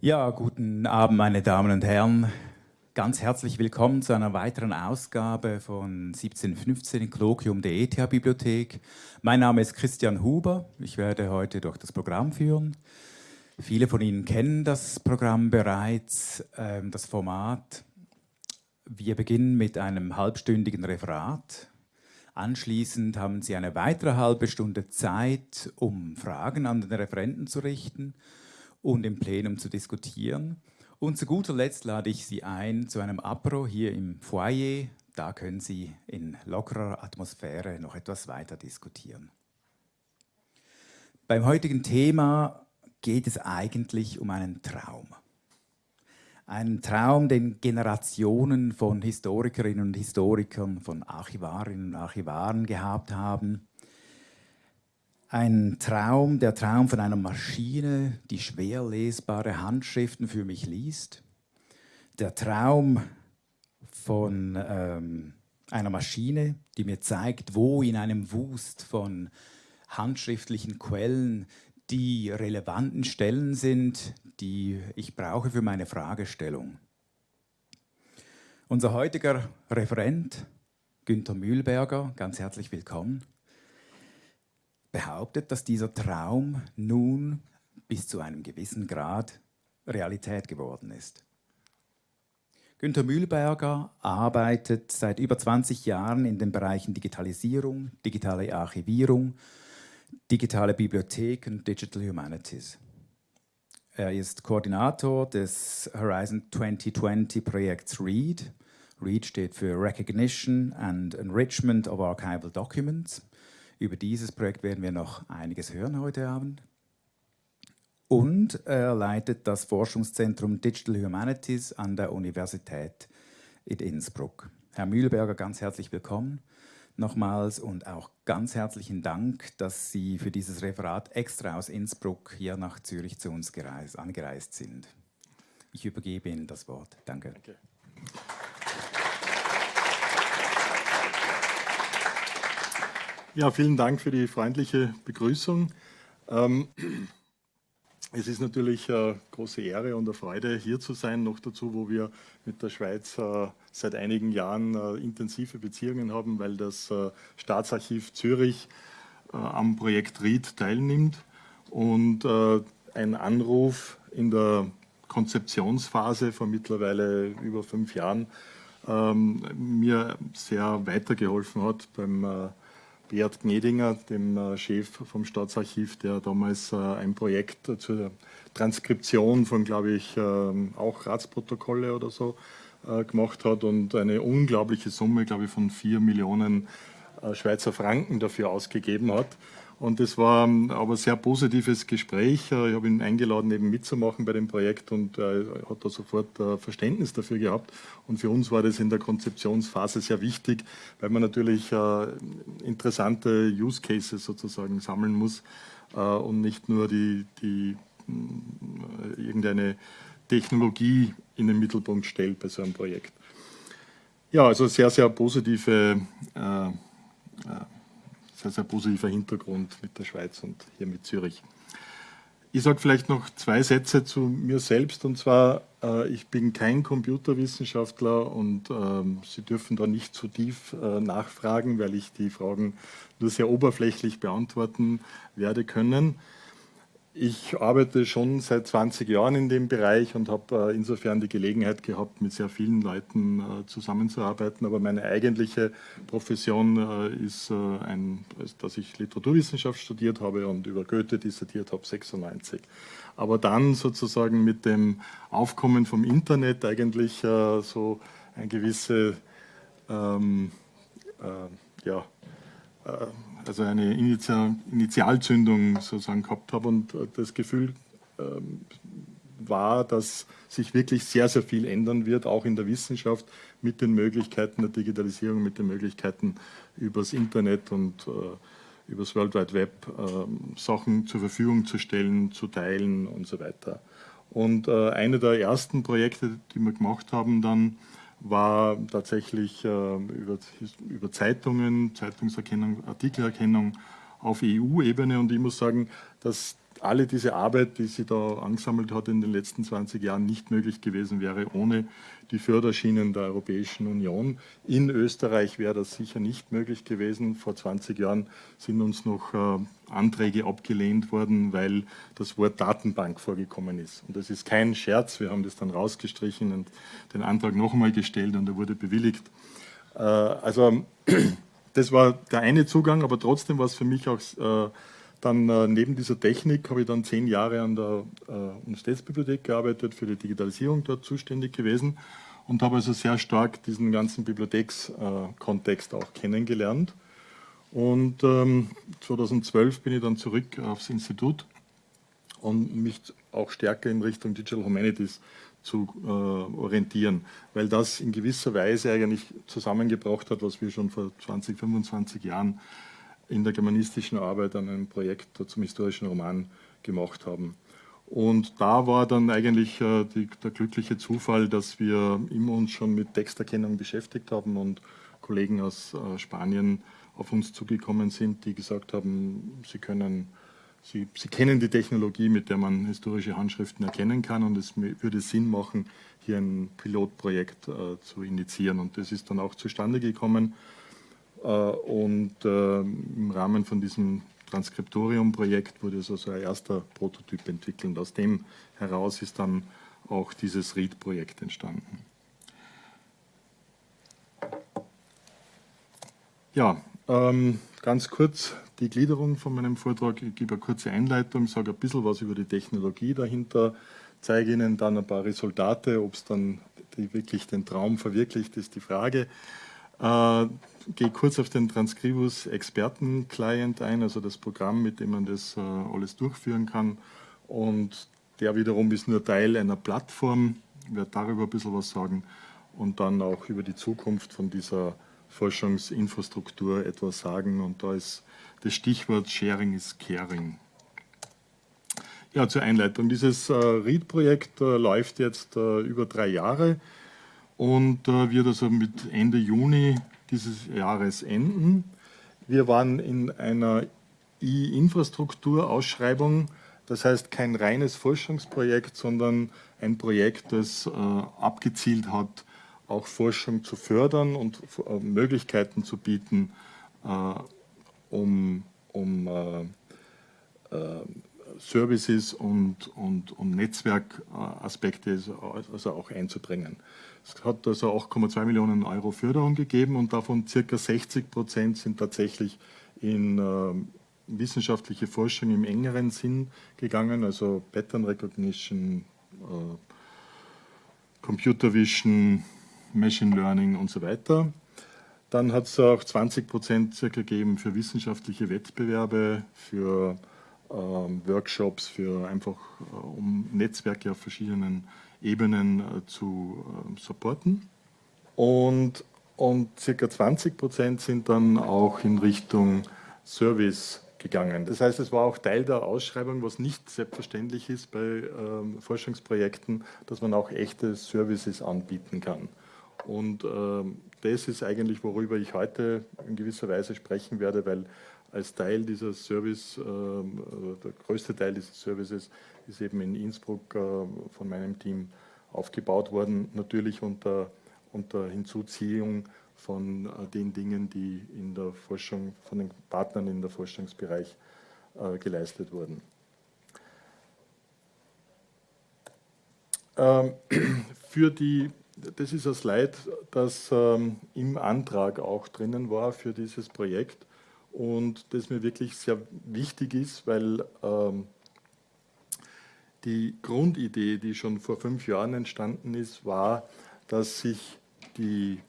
Ja, guten Abend, meine Damen und Herren. Ganz herzlich willkommen zu einer weiteren Ausgabe von 1715 Kolloquium der ETH-Bibliothek. Mein Name ist Christian Huber. Ich werde heute durch das Programm führen. Viele von Ihnen kennen das Programm bereits, äh, das Format. Wir beginnen mit einem halbstündigen Referat. Anschließend haben Sie eine weitere halbe Stunde Zeit, um Fragen an den Referenten zu richten und im Plenum zu diskutieren. Und zu guter Letzt lade ich Sie ein zu einem Apro hier im Foyer. Da können Sie in lockerer Atmosphäre noch etwas weiter diskutieren. Beim heutigen Thema geht es eigentlich um einen Traum. Einen Traum, den Generationen von Historikerinnen und Historikern, von Archivarinnen und Archivaren gehabt haben ein Traum, der Traum von einer Maschine, die schwer lesbare Handschriften für mich liest. Der Traum von ähm, einer Maschine, die mir zeigt, wo in einem Wust von handschriftlichen Quellen die relevanten Stellen sind, die ich brauche für meine Fragestellung. Unser heutiger Referent, Günther Mühlberger, ganz herzlich willkommen behauptet, dass dieser Traum nun bis zu einem gewissen Grad Realität geworden ist. Günter Mühlberger arbeitet seit über 20 Jahren in den Bereichen Digitalisierung, digitale Archivierung, digitale Bibliotheken, Digital Humanities. Er ist Koordinator des Horizon 2020 Projekts READ. READ steht für Recognition and Enrichment of Archival Documents. Über dieses Projekt werden wir noch einiges hören heute Abend. Und er leitet das Forschungszentrum Digital Humanities an der Universität in Innsbruck. Herr Mühlberger, ganz herzlich willkommen nochmals und auch ganz herzlichen Dank, dass Sie für dieses Referat extra aus Innsbruck hier nach Zürich zu uns gereist, angereist sind. Ich übergebe Ihnen das Wort. Danke. Danke. Ja, vielen Dank für die freundliche Begrüßung. Ähm, es ist natürlich eine große Ehre und eine Freude, hier zu sein, noch dazu, wo wir mit der Schweiz äh, seit einigen Jahren äh, intensive Beziehungen haben, weil das äh, Staatsarchiv Zürich am Projekt RIED teilnimmt und ein Anruf in der Konzeptionsphase vor mittlerweile über fünf Jahren ähm, mir sehr weitergeholfen hat beim Beat Gnedinger, dem äh, Chef vom Staatsarchiv, der damals äh, ein Projekt zur Transkription von, glaube ich, ähm, auch Ratsprotokolle oder so äh, gemacht hat und eine unglaubliche Summe, glaube ich, von vier Millionen Schweizer Franken dafür ausgegeben hat. Und es war aber ein sehr positives Gespräch. Äh, ich habe ihn eingeladen, eben mitzumachen bei dem Projekt und er hat da sofort äh, Verständnis dafür gehabt. Und für uns war das in der Konzeptionsphase sehr wichtig, weil man natürlich äh, interessante Use Cases sozusagen sammeln muss und nicht nur die, die irgendeine Technologie in den Mittelpunkt stellt bei so einem Projekt. Ja, also sehr, sehr positive äh, sehr, sehr positiver Hintergrund mit der Schweiz und hier mit Zürich. Ich sage vielleicht noch zwei Sätze zu mir selbst und zwar, äh, ich bin kein Computerwissenschaftler und ähm, Sie dürfen da nicht zu tief äh, nachfragen, weil ich die Fragen nur sehr oberflächlich beantworten werde können. Ich arbeite schon seit 20 Jahren in dem Bereich und habe äh, insofern die Gelegenheit gehabt, mit sehr vielen Leuten äh, zusammenzuarbeiten. Aber meine eigentliche Profession äh, ist, ein, dass ich Literaturwissenschaft studiert habe und über Goethe dissertiert habe, 96. Aber dann sozusagen mit dem Aufkommen vom Internet eigentlich so ein gewisse ähm, äh, ja, also eine Initial, Initialzündung sozusagen gehabt habe und äh, das Gefühl ähm, war, dass sich wirklich sehr, sehr viel ändern wird, auch in der Wissenschaft mit den Möglichkeiten der Digitalisierung, mit den Möglichkeiten übers Internet und äh, übers World Wide Web äh, Sachen zur Verfügung zu stellen, zu teilen und so weiter. Und äh, eine der ersten Projekte, die wir gemacht haben, dann war tatsächlich äh, über, über Zeitungen, Zeitungserkennung, Artikelerkennung auf EU-Ebene und ich muss sagen, dass alle diese Arbeit, die sie da angesammelt hat in den letzten 20 Jahren, nicht möglich gewesen wäre ohne die Förderschienen der Europäischen Union. In Österreich wäre das sicher nicht möglich gewesen. Vor 20 Jahren sind uns noch äh, Anträge abgelehnt worden, weil das Wort Datenbank vorgekommen ist. Und das ist kein Scherz, wir haben das dann rausgestrichen und den Antrag noch einmal gestellt und er wurde bewilligt. Äh, also das war der eine Zugang, aber trotzdem war es für mich auch äh, dann äh, neben dieser Technik habe ich dann zehn Jahre an der äh, Universitätsbibliothek gearbeitet, für die Digitalisierung dort zuständig gewesen und habe also sehr stark diesen ganzen Bibliothekskontext auch kennengelernt. Und ähm, 2012 bin ich dann zurück aufs Institut und mich auch stärker in Richtung Digital Humanities zu äh, orientieren, weil das in gewisser Weise eigentlich zusammengebracht hat, was wir schon vor 20, 25 Jahren in der germanistischen Arbeit an einem Projekt zum historischen Roman gemacht haben. Und da war dann eigentlich äh, die, der glückliche Zufall, dass wir immer uns schon mit Texterkennung beschäftigt haben und Kollegen aus äh, Spanien auf uns zugekommen sind, die gesagt haben, sie können Sie, Sie, kennen die Technologie, mit der man historische Handschriften erkennen kann und es würde Sinn machen, hier ein Pilotprojekt äh, zu initiieren. Und das ist dann auch zustande gekommen. Äh, und äh, im Rahmen von diesem Transkriptorium-Projekt wurde so ein erster Prototyp entwickelt. Aus dem heraus ist dann auch dieses READ-Projekt entstanden. Ja, ähm, ganz kurz die Gliederung von meinem Vortrag. Ich gebe eine kurze Einleitung, sage ein bisschen was über die Technologie dahinter, zeige Ihnen dann ein paar Resultate, ob es dann wirklich den Traum verwirklicht, ist die Frage. Äh, gehe kurz auf den Transcribus Experten Client ein, also das Programm, mit dem man das äh, alles durchführen kann. Und der wiederum ist nur Teil einer Plattform. Ich werde darüber ein bisschen was sagen und dann auch über die Zukunft von dieser Forschungsinfrastruktur etwas sagen. Und da ist das Stichwort Sharing is Caring. Ja, zur Einleitung. Dieses äh, READ-Projekt äh, läuft jetzt äh, über drei Jahre und äh, wird also mit Ende Juni dieses Jahres enden. Wir waren in einer E-Infrastruktur-Ausschreibung, das heißt kein reines Forschungsprojekt, sondern ein Projekt, das äh, abgezielt hat, auch Forschung zu fördern und äh, Möglichkeiten zu bieten, äh, um, um äh, äh, Services und, und, und Netzwerkaspekte also auch einzubringen. Es hat also 8,2 Millionen Euro Förderung gegeben und davon circa 60 Prozent sind tatsächlich in äh, wissenschaftliche Forschung im engeren Sinn gegangen, also Pattern Recognition, äh, Computer Vision, Machine Learning und so weiter. Dann hat es auch 20 Prozent circa gegeben für wissenschaftliche Wettbewerbe, für äh, Workshops, für einfach äh, um Netzwerke auf verschiedenen Ebenen äh, zu äh, supporten. Und, und circa 20 Prozent sind dann auch in Richtung Service gegangen. Das heißt, es war auch Teil der Ausschreibung, was nicht selbstverständlich ist bei ähm, Forschungsprojekten, dass man auch echte Services anbieten kann. Und ähm, das ist eigentlich, worüber ich heute in gewisser Weise sprechen werde, weil als Teil dieser Service, ähm, äh, der größte Teil dieses Services ist eben in Innsbruck äh, von meinem Team aufgebaut worden, natürlich unter, unter Hinzuziehung von äh, den Dingen, die in der Forschung, von den Partnern in der Forschungsbereich geleistet wurden. Ähm, für die, das ist ein Slide, das ähm, im Antrag auch drinnen war für dieses Projekt und das mir wirklich sehr wichtig ist, weil ähm, die Grundidee, die schon vor fünf Jahren entstanden ist, war, dass sich die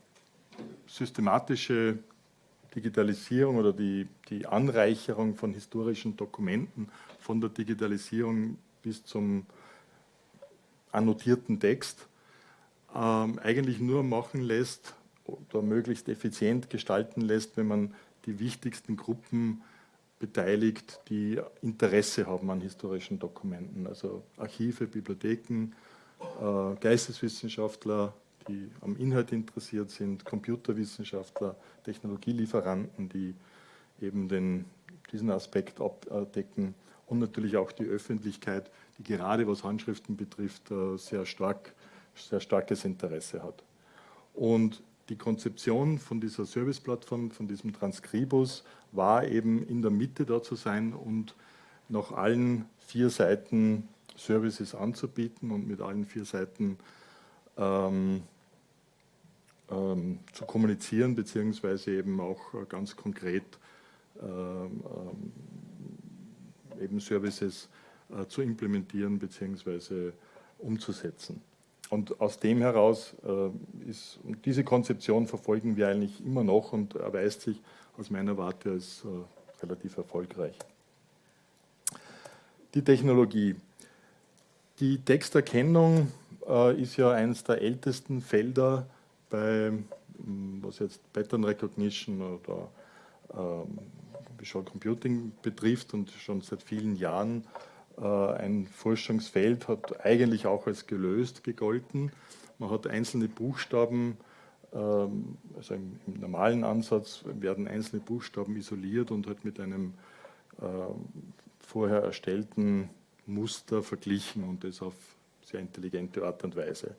systematische Digitalisierung oder die, die Anreicherung von historischen Dokumenten von der Digitalisierung bis zum annotierten Text ähm, eigentlich nur machen lässt oder möglichst effizient gestalten lässt, wenn man die wichtigsten Gruppen beteiligt, die Interesse haben an historischen Dokumenten, also Archive, Bibliotheken, äh, Geisteswissenschaftler, die am Inhalt interessiert sind, Computerwissenschaftler, Technologielieferanten, die eben den, diesen Aspekt abdecken und natürlich auch die Öffentlichkeit, die gerade was Handschriften betrifft, äh, sehr, stark, sehr starkes Interesse hat. Und die Konzeption von dieser Serviceplattform, von diesem Transkribus, war eben in der Mitte da zu sein und nach allen vier Seiten Services anzubieten und mit allen vier Seiten ähm, ähm, zu kommunizieren, beziehungsweise eben auch äh, ganz konkret ähm, ähm, eben Services äh, zu implementieren bzw. umzusetzen. Und aus dem heraus äh, ist, diese Konzeption verfolgen wir eigentlich immer noch und erweist sich aus meiner Warte als äh, relativ erfolgreich. Die Technologie. Die Texterkennung äh, ist ja eines der ältesten Felder bei, hm, was jetzt Pattern Recognition oder ähm, Visual Computing betrifft und schon seit vielen Jahren ein Forschungsfeld hat eigentlich auch als gelöst gegolten. Man hat einzelne Buchstaben, ähm, also im, normalen Ansatz werden einzelne Buchstaben isoliert und halt mit einem ähm, vorher erstellten Muster verglichen und das auf sehr intelligente Art und Weise.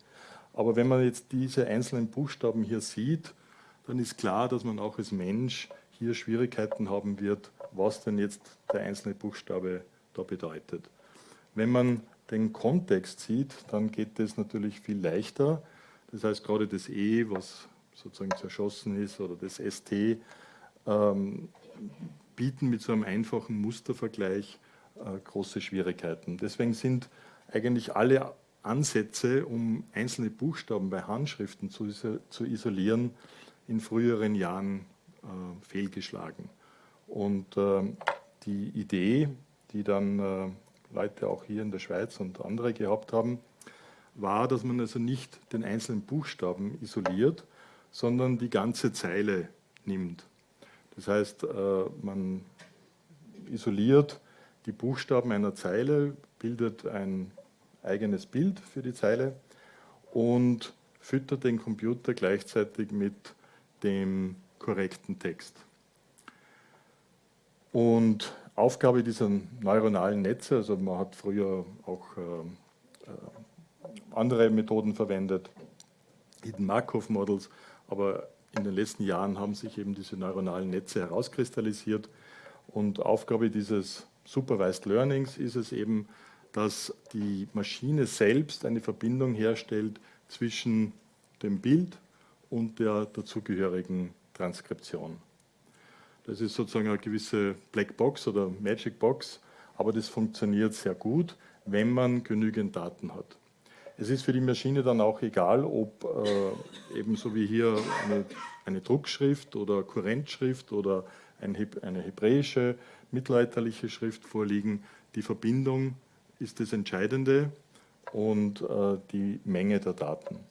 Aber wenn man jetzt diese einzelnen Buchstaben hier sieht, dann ist klar, dass man auch als Mensch hier Schwierigkeiten haben wird, was denn jetzt der einzelne Buchstabe da bedeutet. Wenn man den Kontext sieht, dann geht das natürlich viel leichter. Das heißt, gerade das E, was sozusagen zerschossen ist, oder das ST, ähm, bieten mit so einem einfachen Mustervergleich äh, große Schwierigkeiten. Deswegen sind eigentlich alle Ansätze, um einzelne Buchstaben bei Handschriften zu, zu isolieren, in früheren Jahren äh, fehlgeschlagen. Und äh, die Idee, die dann äh, Leute auch hier in der Schweiz und andere gehabt haben, war, dass man also nicht den einzelnen Buchstaben isoliert, sondern die ganze Zeile nimmt. Das heißt, äh, man isoliert die Buchstaben einer Zeile, bildet ein eigenes Bild für die Zeile und füttert den Computer gleichzeitig mit dem korrekten Text. Und Aufgabe dieser neuronalen Netze, also man hat früher auch äh, äh, andere Methoden verwendet, Hidden Markov Models, aber in den letzten Jahren haben sich eben diese neuronalen Netze herauskristallisiert. Und Aufgabe dieses Supervised Learnings ist es eben, dass die Maschine selbst eine Verbindung herstellt zwischen dem Bild und der dazugehörigen Transkription. Das ist sozusagen eine gewisse Black Box oder Magic Box, aber das funktioniert sehr gut, wenn man genügend Daten hat. Es ist für die Maschine dann auch egal, ob äh, ebenso wie hier eine, eine, Druckschrift oder Kurrentschrift oder ein, eine hebräische mittelalterliche Schrift vorliegen. Die Verbindung ist das Entscheidende und äh, die Menge der Daten.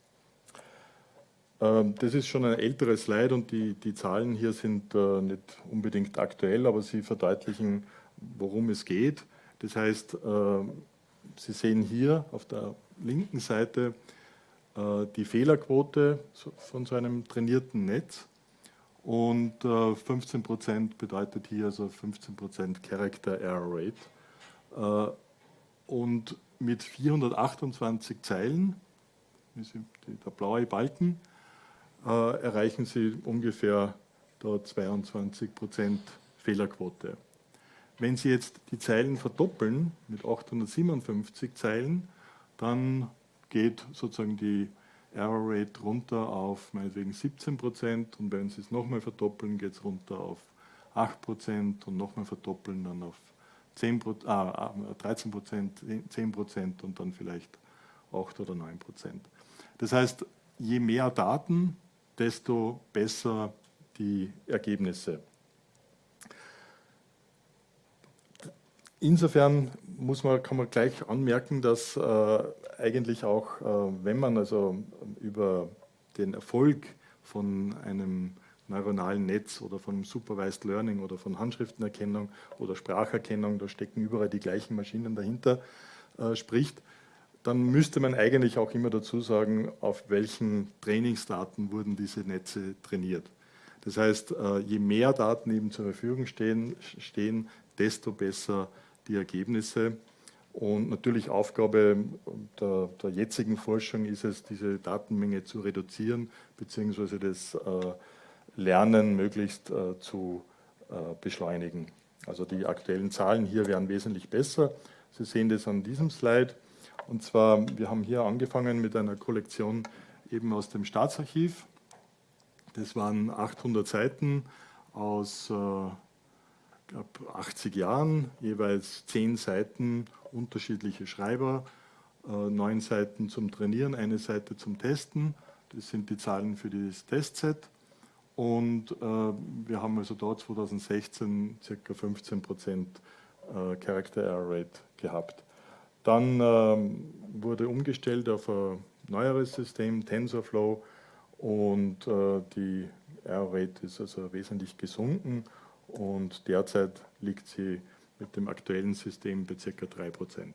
Ähm, das ist schon ein älteres Slide und die, die Zahlen hier sind äh, nicht unbedingt aktuell, aber sie verdeutlichen, worum es geht. Das heißt, äh, Sie sehen hier auf der linken Seite äh, die Fehlerquote von so einem trainierten Netz und 15% bedeutet hier also 15% Character Error Rate. Und mit 428 Zeilen, der blaue Balken, erreichen Sie ungefähr da 22% Fehlerquote. Wenn Sie jetzt die Zeilen verdoppeln mit 857 Zeilen, dann geht sozusagen die Error Rate runter auf meinetwegen 17 Prozent und wenn Sie es nochmal verdoppeln, geht es runter auf 8 Prozent und nochmal verdoppeln dann auf 10, ah, 13 Prozent, 10 Prozent und dann vielleicht 8 oder 9 Prozent. Das heißt, je mehr Daten, desto besser die Ergebnisse. Insofern muss man, kann man gleich anmerken, dass äh, eigentlich auch, äh, wenn man also über den Erfolg von einem neuronalen Netz oder von Supervised Learning oder von Handschriftenerkennung oder Spracherkennung, da stecken überall die gleichen Maschinen dahinter, äh, spricht, dann müsste man eigentlich auch immer dazu sagen, auf welchen Trainingsdaten wurden diese Netze trainiert. Das heißt, äh, je mehr Daten eben zur Verfügung stehen, stehen desto besser die Ergebnisse. Und natürlich Aufgabe der, der, jetzigen Forschung ist es, diese Datenmenge zu reduzieren, beziehungsweise das äh, Lernen möglichst äh, zu beschleunigen. Also die aktuellen Zahlen hier wären wesentlich besser. Sie sehen das an diesem Slide. Und zwar, wir haben hier angefangen mit einer Kollektion eben aus dem Staatsarchiv. Das waren 800 Seiten aus äh, glaub, 80 Jahren, jeweils 10 Seiten unterschiedliche Schreiber, äh, 9 Seiten zum Trainieren, eine Seite zum Testen. Das sind die Zahlen für das Testset. Und äh, wir haben also dort 2016 ca. 15% äh, Character Error Rate gehabt. Dann ähm, wurde umgestellt auf ein neueres System, TensorFlow, und äh, die Error Rate ist also wesentlich gesunken und derzeit liegt sie mit dem aktuellen System bei ca. 3%.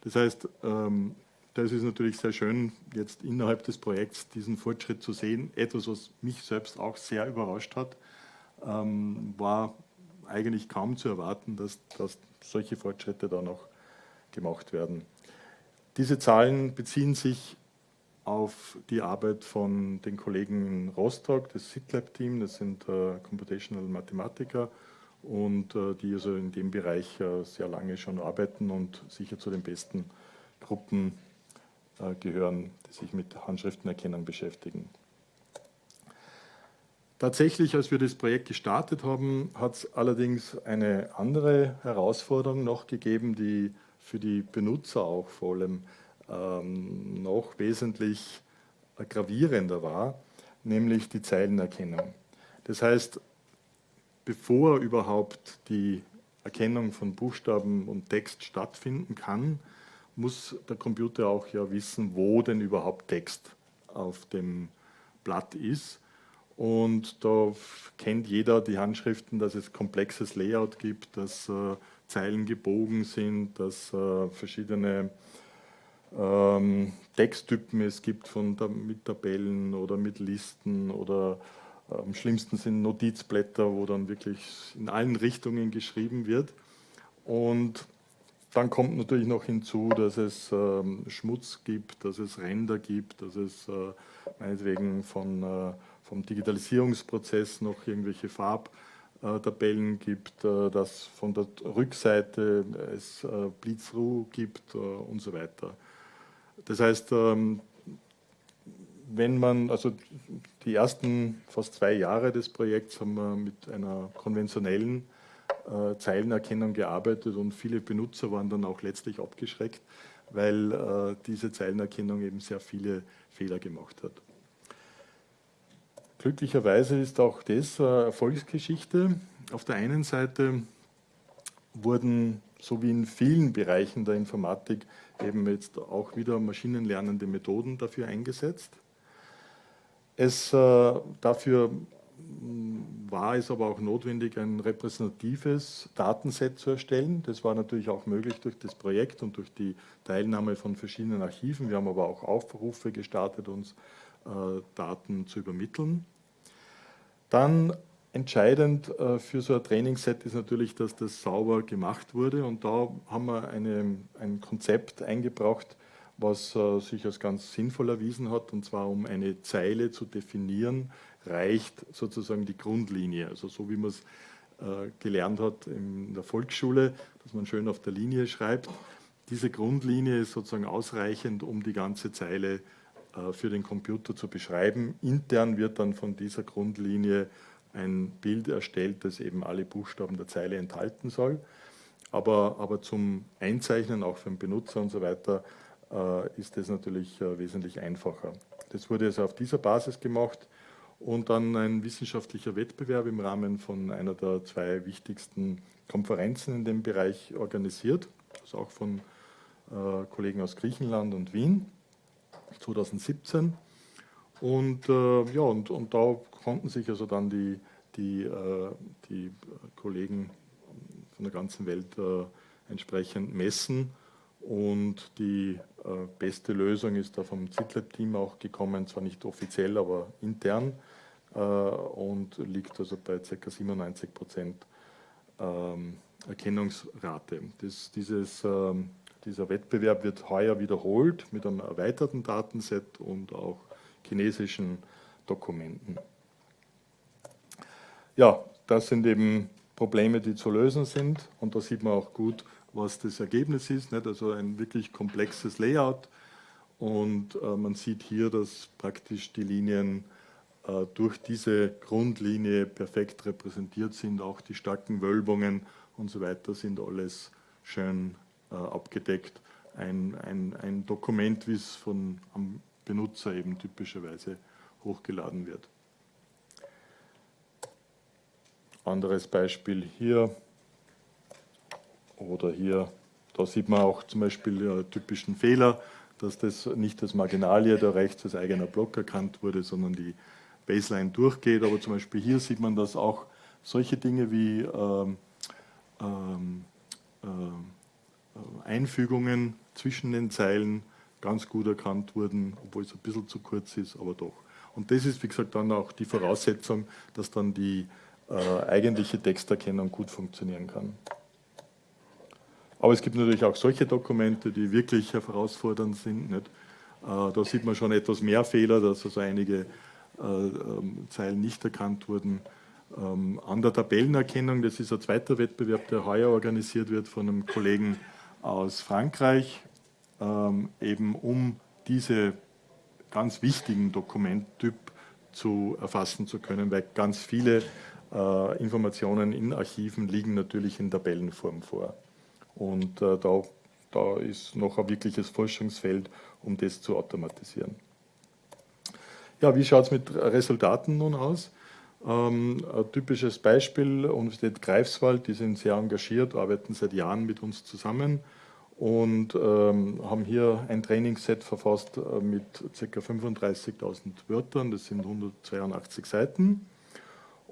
Das heißt, ähm, das ist natürlich sehr schön, jetzt innerhalb des Projekts diesen Fortschritt zu sehen. Etwas, was mich selbst auch sehr überrascht hat, ähm, war eigentlich kaum zu erwarten, dass, dass solche Fortschritte da noch gemacht werden. Diese Zahlen beziehen sich auf die Arbeit von den Kollegen in Rostock, das SITLab-Team, das sind äh, Computational Mathematiker und äh, die also in dem Bereich äh, sehr lange schon arbeiten und sicher zu den besten Gruppen äh, gehören, die sich mit Handschriftenerkennung beschäftigen. Tatsächlich, als wir das Projekt gestartet haben, hat es allerdings eine andere Herausforderung noch gegeben, die für die Benutzer auch vor allem ähm, noch wesentlich gravierender war, nämlich die Zeilenerkennung. Das heißt, bevor überhaupt die Erkennung von Buchstaben und Text stattfinden kann, muss der Computer auch ja wissen, wo denn überhaupt Text auf dem Blatt ist. Und da kennt jeder die Handschriften, dass es komplexes Layout gibt, dass äh, Zeilen gebogen sind, dass äh, verschiedene ähm, Texttypen es gibt von, mit Tabellen oder mit Listen oder äh, am schlimmsten sind Notizblätter, wo dann wirklich in allen Richtungen geschrieben wird. Und dann kommt natürlich noch hinzu, dass es ähm, Schmutz gibt, dass es Ränder gibt, dass es äh, meinetwegen von, äh, vom Digitalisierungsprozess noch irgendwelche Farbtabellen gibt, äh, dass von der Rückseite es äh, Blitzruh gibt äh, und so weiter. Das heißt, ähm, wenn man, also die ersten fast zwei Jahre des Projekts haben wir mit einer konventionellen äh, Zeilenerkennung gearbeitet und viele Benutzer waren dann auch letztlich abgeschreckt, weil äh, diese Zeilenerkennung eben sehr viele Fehler gemacht hat. Glücklicherweise ist auch das Erfolgsgeschichte. Auf der einen Seite wurden, so wie in vielen Bereichen der Informatik, eben jetzt auch wieder maschinenlernende Methoden dafür eingesetzt. Es, äh, dafür mm, war es aber auch notwendig, ein repräsentatives Datenset zu erstellen. Das war natürlich auch möglich durch das Projekt und durch die Teilnahme von verschiedenen Archiven. Wir haben aber auch Aufrufe gestartet, uns äh, Daten zu übermitteln. Dann Entscheidend äh, für so ein Trainingsset ist natürlich, dass das sauber gemacht wurde. Und da haben wir eine, ein Konzept eingebracht, was äh, sich als ganz sinnvoll erwiesen hat. Und zwar um eine Zeile zu definieren, reicht sozusagen die Grundlinie, also so wie man es äh, gelernt hat in der Volksschule, dass man schön auf der Linie schreibt. Diese Grundlinie ist sozusagen ausreichend, um die ganze Zeile für den Computer zu beschreiben. Intern wird dann von dieser Grundlinie ein Bild erstellt, das eben alle Buchstaben der Zeile enthalten soll. Aber, aber zum Einzeichnen, auch für den Benutzer und so weiter, äh, ist das natürlich äh, wesentlich einfacher. Das wurde also auf dieser Basis gemacht und dann ein wissenschaftlicher Wettbewerb im Rahmen von einer der zwei wichtigsten Konferenzen in dem Bereich organisiert, also auch von äh, Kollegen aus Griechenland und Wien, 2017. Und, äh, ja, und, und da konnten sich also dann die, die, äh, die Kollegen von der ganzen Welt äh, entsprechend messen. Und die äh, beste Lösung ist da vom ZITLab-Team auch gekommen, zwar nicht offiziell, aber intern. äh, und liegt also bei ca. 97 Prozent ähm, Erkennungsrate. Das, dieses, ähm, dieser Wettbewerb wird heuer wiederholt mit einem erweiterten Datenset und auch chinesischen Dokumenten. Ja, das sind eben Probleme, die zu lösen sind und da sieht man auch gut, was das Ergebnis ist. Nicht? Also ein wirklich komplexes Layout und äh, man sieht hier, dass praktisch die Linien äh, durch diese Grundlinie perfekt repräsentiert sind. Auch die starken Wölbungen und so weiter sind alles schön abgedeckt. Ein, ein, ein Dokument, wie es von am Benutzer eben typischerweise hochgeladen wird. Anderes Beispiel hier oder hier, da sieht man auch zum Beispiel ja, typischen Fehler, dass das nicht das Marginalie da rechts als eigener Block erkannt wurde, sondern die Baseline durchgeht. Aber zum Beispiel hier sieht man, dass auch solche Dinge wie ähm, ähm, äh, Einfügungen zwischen den Zeilen ganz gut erkannt wurden, obwohl es ein bisschen zu kurz ist, aber doch. Und das ist, wie gesagt, dann auch die Voraussetzung, dass dann die äh, eigentliche Texterkennung gut funktionieren kann. Aber es gibt natürlich auch solche Dokumente, die wirklich herausfordernd sind. Nicht? Äh, da sieht man schon etwas mehr Fehler, dass also einige äh, ähm, Zeilen nicht erkannt wurden. Ähm, an der Tabellenerkennung, das ist ein zweiter Wettbewerb, der heuer organisiert wird von einem Kollegen aus Frankreich, ähm, eben um diese ganz wichtigen Dokumenttyp zu erfassen zu können, weil ganz viele äh, Informationen in Archiven liegen natürlich in Tabellenform vor. Und äh, da, da ist noch ein wirkliches Forschungsfeld, um das zu automatisieren. Ja, wie schaut es mit Resultaten nun aus? Ähm, ein typisches Beispiel, Universität Greifswald, die sind sehr engagiert, arbeiten seit Jahren mit uns zusammen und ähm, haben hier ein Trainingsset verfasst äh, mit ca. 35.000 Wörtern, das sind 182 Seiten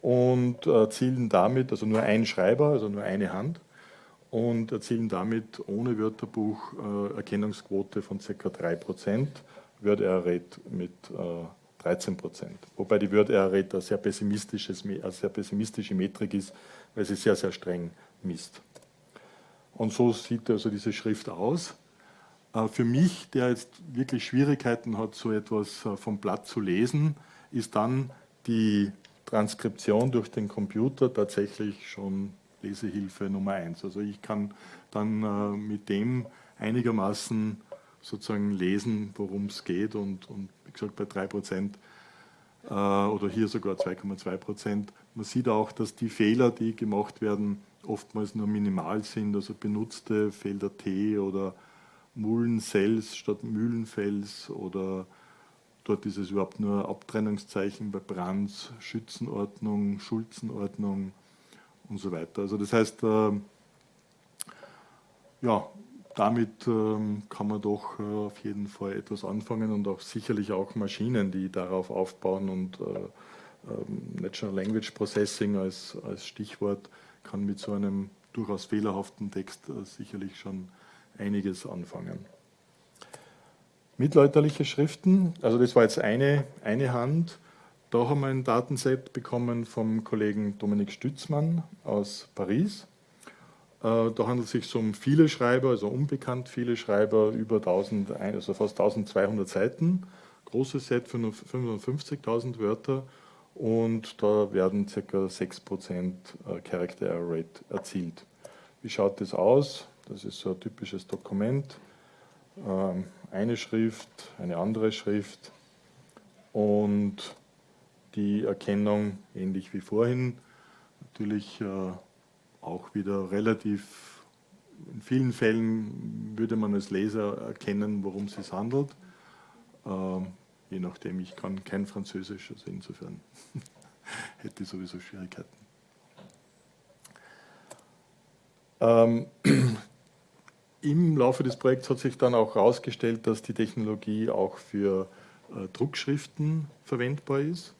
und erzielen damit, also nur ein Schreiber, also nur eine Hand, und erzielen damit ohne Wörterbuch äh, Erkennungsquote von ca. 3%, Word Error Rate mit äh, 13%. Wobei die Word Error Rate eine sehr, pessimistisches, eine sehr pessimistische Metrik ist, weil sie sehr, sehr streng misst. Und so sieht also diese Schrift aus. Äh, für mich, der jetzt wirklich Schwierigkeiten hat, so etwas äh, vom Blatt zu lesen, ist dann die Transkription durch den Computer tatsächlich schon Lesehilfe Nummer eins. Also ich kann dann äh, mit dem einigermaßen sozusagen lesen, worum es geht und, und gesagt bei 3 Prozent äh, oder hier sogar 2,2 Prozent. Man sieht auch, dass die Fehler, die gemacht werden, oftmals nur minimal sind, also benutzte Felder T oder Mullensells statt Mühlenfels oder dort ist es überhaupt nur Abtrennungszeichen bei Brands, Schützenordnung, Schulzenordnung, und so weiter. Also das heißt, äh, ja, damit äh, kann man doch äh, auf jeden Fall etwas anfangen und auch sicherlich auch Maschinen, die darauf aufbauen und äh, ähm, Natural Language Processing als, als Stichwort kann mit so einem durchaus fehlerhaften Text äh, sicherlich schon einiges anfangen. Mittelalterliche Schriften, also das war jetzt eine, eine Hand. Da haben wir ein Datenset bekommen vom Kollegen Dominik Stützmann aus Paris. Äh, da handelt es sich um viele Schreiber, also unbekannt viele Schreiber, über 1000, also fast 1200 Seiten. Großes Set, 55.000 Wörter und da werden ca. 6% äh, Character Error Rate erzielt. Wie schaut das aus? Das ist so ein typisches Dokument. Ähm, eine Schrift, eine andere Schrift und die Erkennung ähnlich wie vorhin. Natürlich äh, auch wieder relativ, in vielen Fällen würde man als Leser erkennen, worum es sich handelt. Äh, je nachdem, ich kann kein Französisch, also insofern hätte ich sowieso Schwierigkeiten. Ähm, Im Laufe des Projekts hat sich dann auch herausgestellt, dass die Technologie auch für äh, Druckschriften verwendbar ist.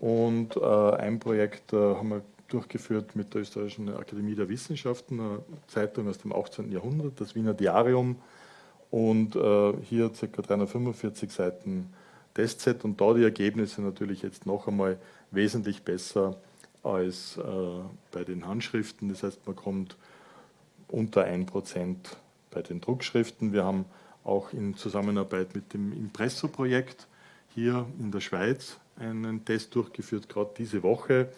Und äh, ein Projekt äh, haben wir durchgeführt mit der Österreichischen Akademie der Wissenschaften, eine Zeitung aus dem 18. Jahrhundert, das Wiener Diarium. Und äh, hier ca. 345 Seiten Testset und da die Ergebnisse natürlich jetzt noch einmal wesentlich besser als äh, bei den Handschriften. Das heißt, man kommt unter 1% bei den Druckschriften. Wir haben auch in Zusammenarbeit mit dem Impresso-Projekt hier in der Schweiz einen Test durchgeführt. Gerade diese Woche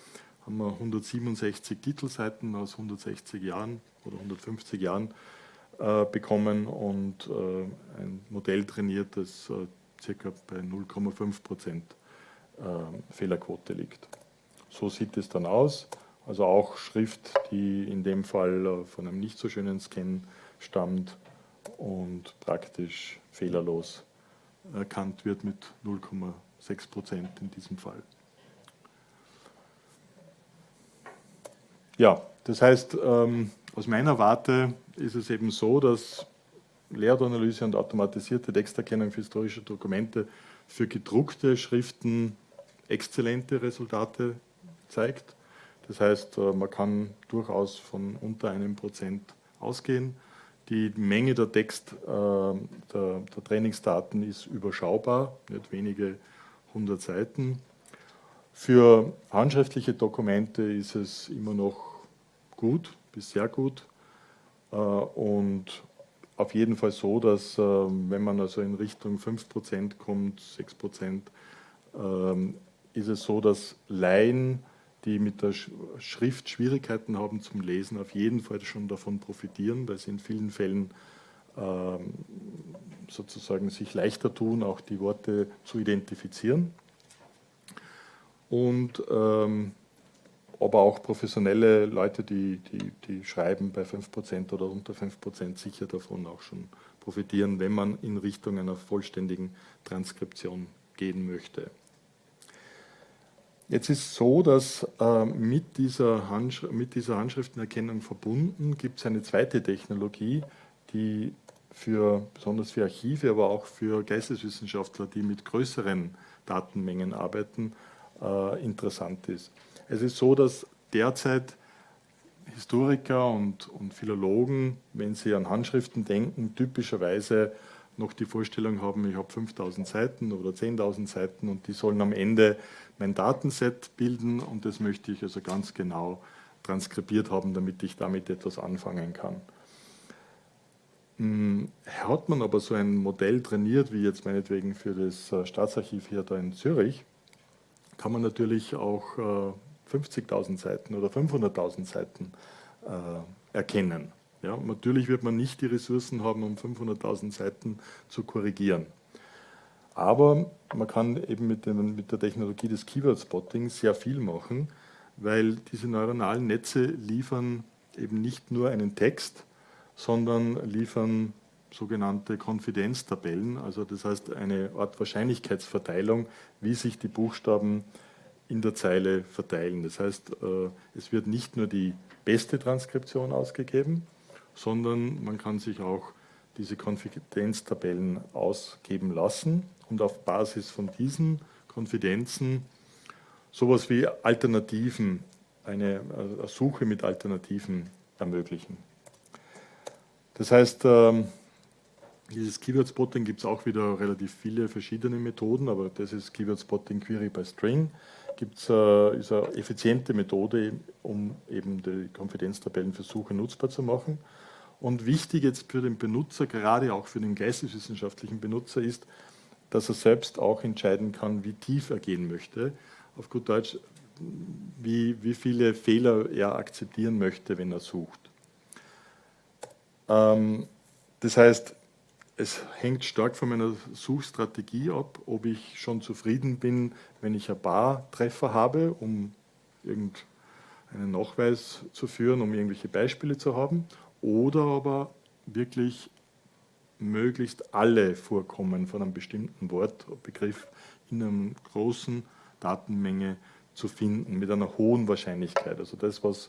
haben wir 167 Titelseiten aus 160 Jahren oder 150 Jahren äh, bekommen und äh, ein Modell trainiert, das äh, circa bei 0,5 Prozent äh, Fehlerquote liegt. So sieht es dann aus. Also auch Schrift, die in dem Fall äh, von einem nicht so schönen Scan stammt und praktisch fehlerlos erkannt wird mit 0,6 Prozent in diesem Fall. Ja, das heißt, ähm, aus meiner Warte ist es eben so, dass Leeranalyse und automatisierte Texterkennung für historische Dokumente für gedruckte Schriften exzellente Resultate zeigt. Das heißt, äh, man kann durchaus von unter einem Prozent ausgehen. Die Menge der Text, äh, der, der Trainingsdaten ist überschaubar, nicht wenige hundert Seiten. Für handschriftliche Dokumente ist es immer noch gut bis sehr gut äh, und auf jeden Fall so, dass wenn man also in Richtung 5% kommt, 6%, ähm, ist es so, dass Laien die mit der Schrift Schwierigkeiten haben zum Lesen, auf jeden Fall schon davon profitieren, weil sie in vielen Fällen ähm, sozusagen sich leichter tun, auch die Worte zu identifizieren. Und ähm, aber auch professionelle Leute, die, die, die schreiben bei 5% oder unter 5% sicher davon auch schon profitieren, wenn man in Richtung einer vollständigen Transkription gehen möchte. Jetzt ist so, dass äh, mit, dieser mit dieser Handschriftenerkennung verbunden gibt es eine zweite Technologie, die für, besonders für Archive, aber auch für Geisteswissenschaftler, die mit größeren Datenmengen arbeiten, äh, interessant ist. Es ist so, dass derzeit Historiker und, und Philologen, wenn sie an Handschriften denken, typischerweise noch die Vorstellung haben, ich habe 5000 Seiten oder 10.000 Seiten und die sollen am Ende mein Datenset bilden und das möchte ich also ganz genau transkribiert haben, damit ich damit etwas anfangen kann. Hm, hat man aber so ein Modell trainiert, wie jetzt meinetwegen für das äh, Staatsarchiv hier da in Zürich, kann man natürlich auch 50.000 äh, Seiten oder 500.000 Seiten äh, erkennen. Ja, natürlich wird man nicht die Ressourcen haben, um 500.000 Seiten zu korrigieren. Aber man kann eben mit, dem, mit der Technologie des Keyword Spotting sehr viel machen, weil diese neuronalen Netze liefern eben nicht nur einen Text, sondern liefern sogenannte Konfidenztabellen, also das heißt eine Art Wahrscheinlichkeitsverteilung, wie sich die Buchstaben in der Zeile verteilen. Das heißt, äh, es wird nicht nur die beste Transkription ausgegeben, sondern man kann sich auch diese Konfidenztabellen ausgeben lassen und auf Basis von diesen Konfidenzen sowas wie Alternativen, eine, eine Suche mit Alternativen ermöglichen. Das heißt, ähm, dieses Keyword Spotting gibt es auch wieder relativ viele verschiedene Methoden, aber das ist Keyword Spotting Query by String. Gibt's, äh, ist eine effiziente Methode, um eben die Konfidenztabellen für Suche nutzbar zu machen. Und wichtig jetzt für den Benutzer, gerade auch für den geisteswissenschaftlichen Benutzer, ist, dass er selbst auch entscheiden kann, wie tief er gehen möchte. Auf gut Deutsch, wie, wie viele Fehler er akzeptieren möchte, wenn er sucht. Ähm, das heißt, es hängt stark von meiner Suchstrategie ab, ob ich schon zufrieden bin, wenn ich ein paar Treffer habe, um irgendeinen Nachweis zu führen, um irgendwelche Beispiele zu haben, oder aber wirklich möglichst alle Vorkommen von einem bestimmten Wort, Begriff in einer großen Datenmenge zu finden, mit einer hohen Wahrscheinlichkeit. Also das, was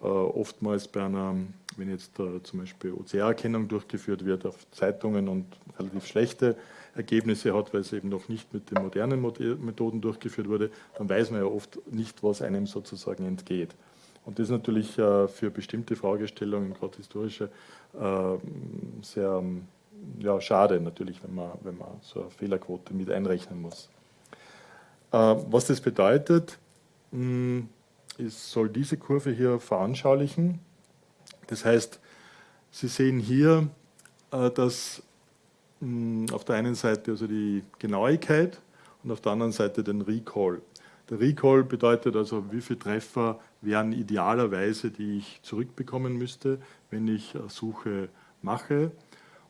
äh, oftmals bei einer, wenn jetzt äh, zum Beispiel OCR-Erkennung durchgeführt wird auf Zeitungen und relativ schlechte Ergebnisse hat, weil es eben noch nicht mit den modernen Methoden durchgeführt wurde, dann weiß man ja oft nicht, was einem sozusagen entgeht. Und das ist natürlich äh, für bestimmte Fragestellungen, gerade historische, äh, sehr ja, schade natürlich, wenn man, wenn man so eine Fehlerquote mit einrechnen muss. Äh, was das bedeutet, ist, soll diese Kurve hier veranschaulichen. Das heißt, Sie sehen hier, äh, dass auf der einen Seite also die Genauigkeit und auf der anderen Seite den Recall. Der Recall bedeutet also, wie viele Treffer wären idealerweise, die ich zurückbekommen müsste, wenn ich Suche mache.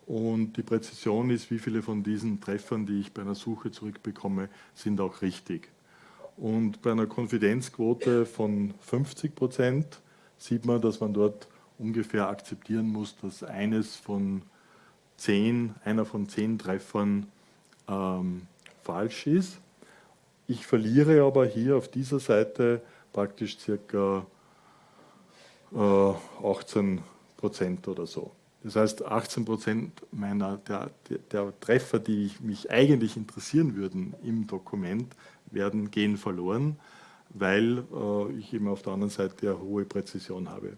Und die Präzision ist, wie viele von diesen Treffern, die ich bei einer Suche zurückbekomme, sind auch richtig. Und bei einer Konfidenzquote von 50 Prozent sieht man, dass man dort ungefähr akzeptieren muss, dass eines von zehn, einer von zehn Treffern ähm, falsch ist. Ich verliere aber hier auf dieser Seite praktisch circa äh, 18 Prozent oder so. Das heißt, 18 Prozent meiner, der, der, Treffer, die mich eigentlich interessieren würden im Dokument, werden gehen verloren, weil äh, ich eben auf der anderen Seite eine hohe Präzision habe.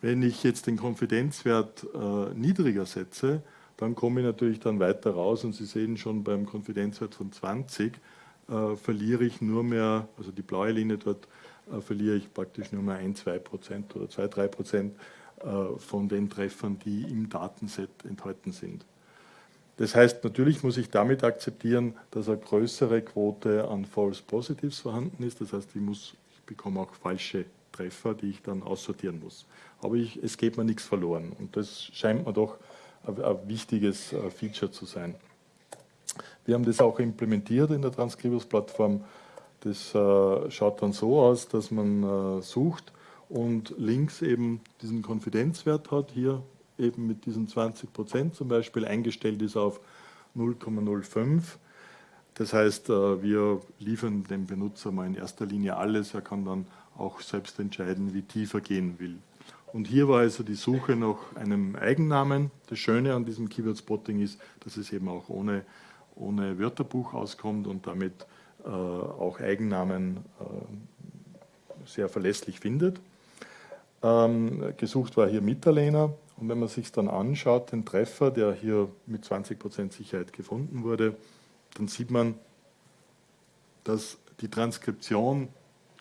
Wenn ich jetzt den Konfidenzwert äh, niedriger setze, dann komme ich natürlich dann weiter raus und Sie sehen schon beim Konfidenzwert von 20 äh, verliere ich nur mehr, also die blaue Linie dort, äh, verliere ich praktisch nur mehr 1, 2 Prozent oder 2, 3 Prozent äh, von den Treffern, die im Datenset enthalten sind. Das heißt, natürlich muss ich damit akzeptieren, dass eine größere Quote an False Positives vorhanden ist. Das heißt, ich, muss, ich bekomme auch falsche Treffer, die ich dann aussortieren muss. Aber ich, es geht mir nichts verloren und das scheint mir doch ein wichtiges äh, Feature zu sein. Wir haben das auch implementiert in der Transkribus-Plattform. Das äh, schaut dann so aus, dass man äh, sucht und links eben diesen Konfidenzwert hat, hier eben mit diesen 20 Prozent zum Beispiel eingestellt ist auf 0,05. Das heißt, wir liefern dem Benutzer mal in erster Linie alles. Er kann dann auch selbst entscheiden, wie tiefer gehen will. Und hier war also die Suche nach einem Eigennamen. Das Schöne an diesem Keyword Spotting ist, dass es eben auch ohne, ohne Wörterbuch auskommt und damit äh, auch Eigennamen äh, sehr verlässlich findet. Ähm, gesucht war hier Mitterlehner und wenn man sich dann anschaut, den Treffer, der hier mit 20% Sicherheit gefunden wurde, dann sieht man, dass die Transkription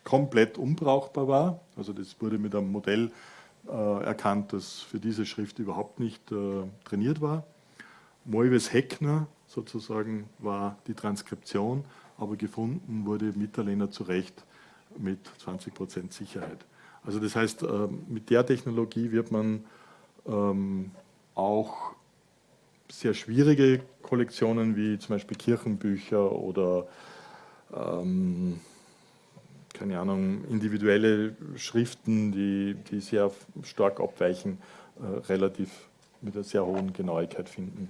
komplett unbrauchbar war. Also das wurde mit einem Modell erkannt, das für diese Schrift überhaupt nicht äh, trainiert war. Moives Heckner sozusagen war die Transkription, aber gefunden wurde Mitterlehner zu Recht mit 20% Sicherheit. Also das heißt, äh, mit der Technologie wird man ähm, auch sehr schwierige Kollektionen wie zum Beispiel Kirchenbücher oder ähm, keine Ahnung, individuelle Schriften, die, die sehr stark abweichen, äh, relativ mit einer sehr hohen Genauigkeit finden.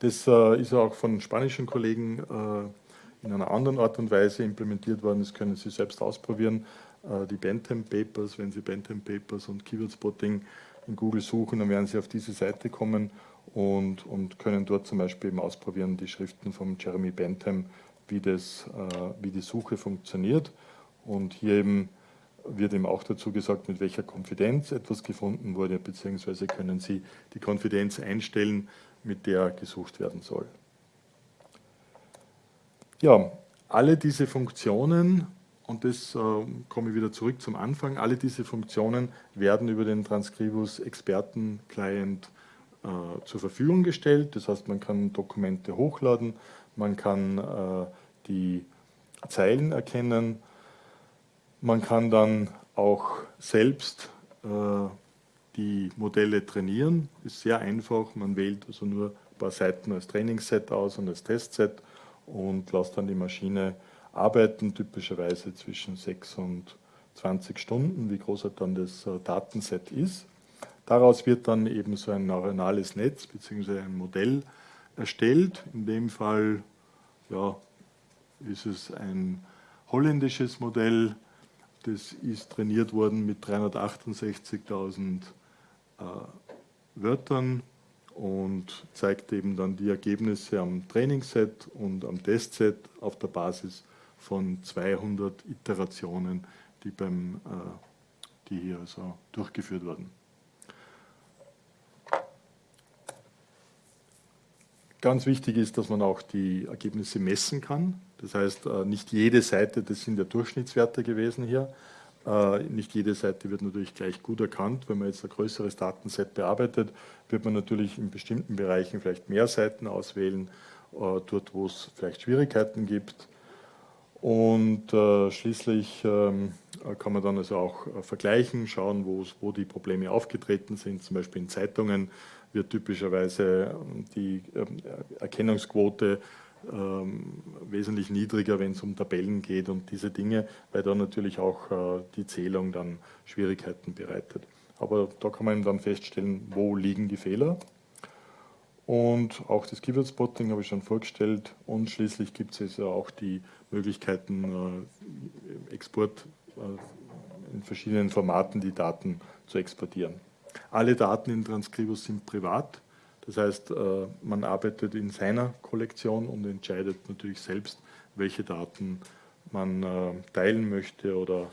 Das äh, ist auch von spanischen Kollegen äh, in einer anderen Art und Weise implementiert worden. Das können Sie selbst ausprobieren. Äh, die Bentham Papers, wenn Sie Bentham Papers und Keyword Spotting in Google suchen, dann werden Sie auf diese Seite kommen und, und können dort zum Beispiel eben ausprobieren, die Schriften von Jeremy Bentham wie, das, äh, wie die Suche funktioniert. Und hier eben wird eben auch dazu gesagt, mit welcher Konfidenz etwas gefunden wurde, beziehungsweise können Sie die Konfidenz einstellen, mit der gesucht werden soll. Ja, alle diese Funktionen, und das äh, komme ich wieder zurück zum Anfang, alle diese Funktionen werden über den Transcribus Experten Client äh, zur Verfügung gestellt. Das heißt, man kann Dokumente hochladen, man kann äh, die Zeilen erkennen, man kann dann auch selbst äh, die Modelle trainieren, ist sehr einfach, man wählt also nur ein paar Seiten als Trainingsset aus und als Testset und lässt dann die Maschine arbeiten, typischerweise zwischen 6 und 20 Stunden, wie groß halt dann das äh, Datenset ist. Daraus wird dann eben so ein neuronales Netz bzw. ein Modell erstellt, in dem Fall ja, ist es ein holländisches Modell, das ist trainiert worden mit 368.000 äh, Wörtern und zeigt eben dann die Ergebnisse am Trainingsset und am Testset auf der Basis von 200 Iterationen, die, beim, äh, die hier also durchgeführt wurden. Ganz wichtig ist, dass man auch die Ergebnisse messen kann. Das heißt, äh, nicht jede Seite, das sind ja Durchschnittswerte gewesen hier, äh, nicht jede Seite wird natürlich gleich gut erkannt. Wenn man jetzt ein größeres Datenset bearbeitet, wird man natürlich in bestimmten Bereichen vielleicht mehr Seiten auswählen, äh, dort wo es vielleicht Schwierigkeiten gibt. Und schließlich ähm, kann man dann also auch vergleichen, schauen, wo die Probleme aufgetreten sind, zum Beispiel in Zeitungen wird typischerweise ähm, die ähm, Erkennungsquote ähm, wesentlich niedriger, wenn es um Tabellen geht und diese Dinge, weil da natürlich auch äh, die Zählung dann Schwierigkeiten bereitet. Aber da kann man dann feststellen, wo liegen die Fehler. Und auch das Keyword Spotting habe ich schon vorgestellt. Und schließlich gibt es ja auch die Möglichkeiten, äh, Export äh, in verschiedenen Formaten die Daten zu exportieren. Alle Daten in Transcribus sind privat. Das heißt, äh, man arbeitet in seiner Kollektion und entscheidet natürlich selbst, welche Daten man äh, teilen möchte oder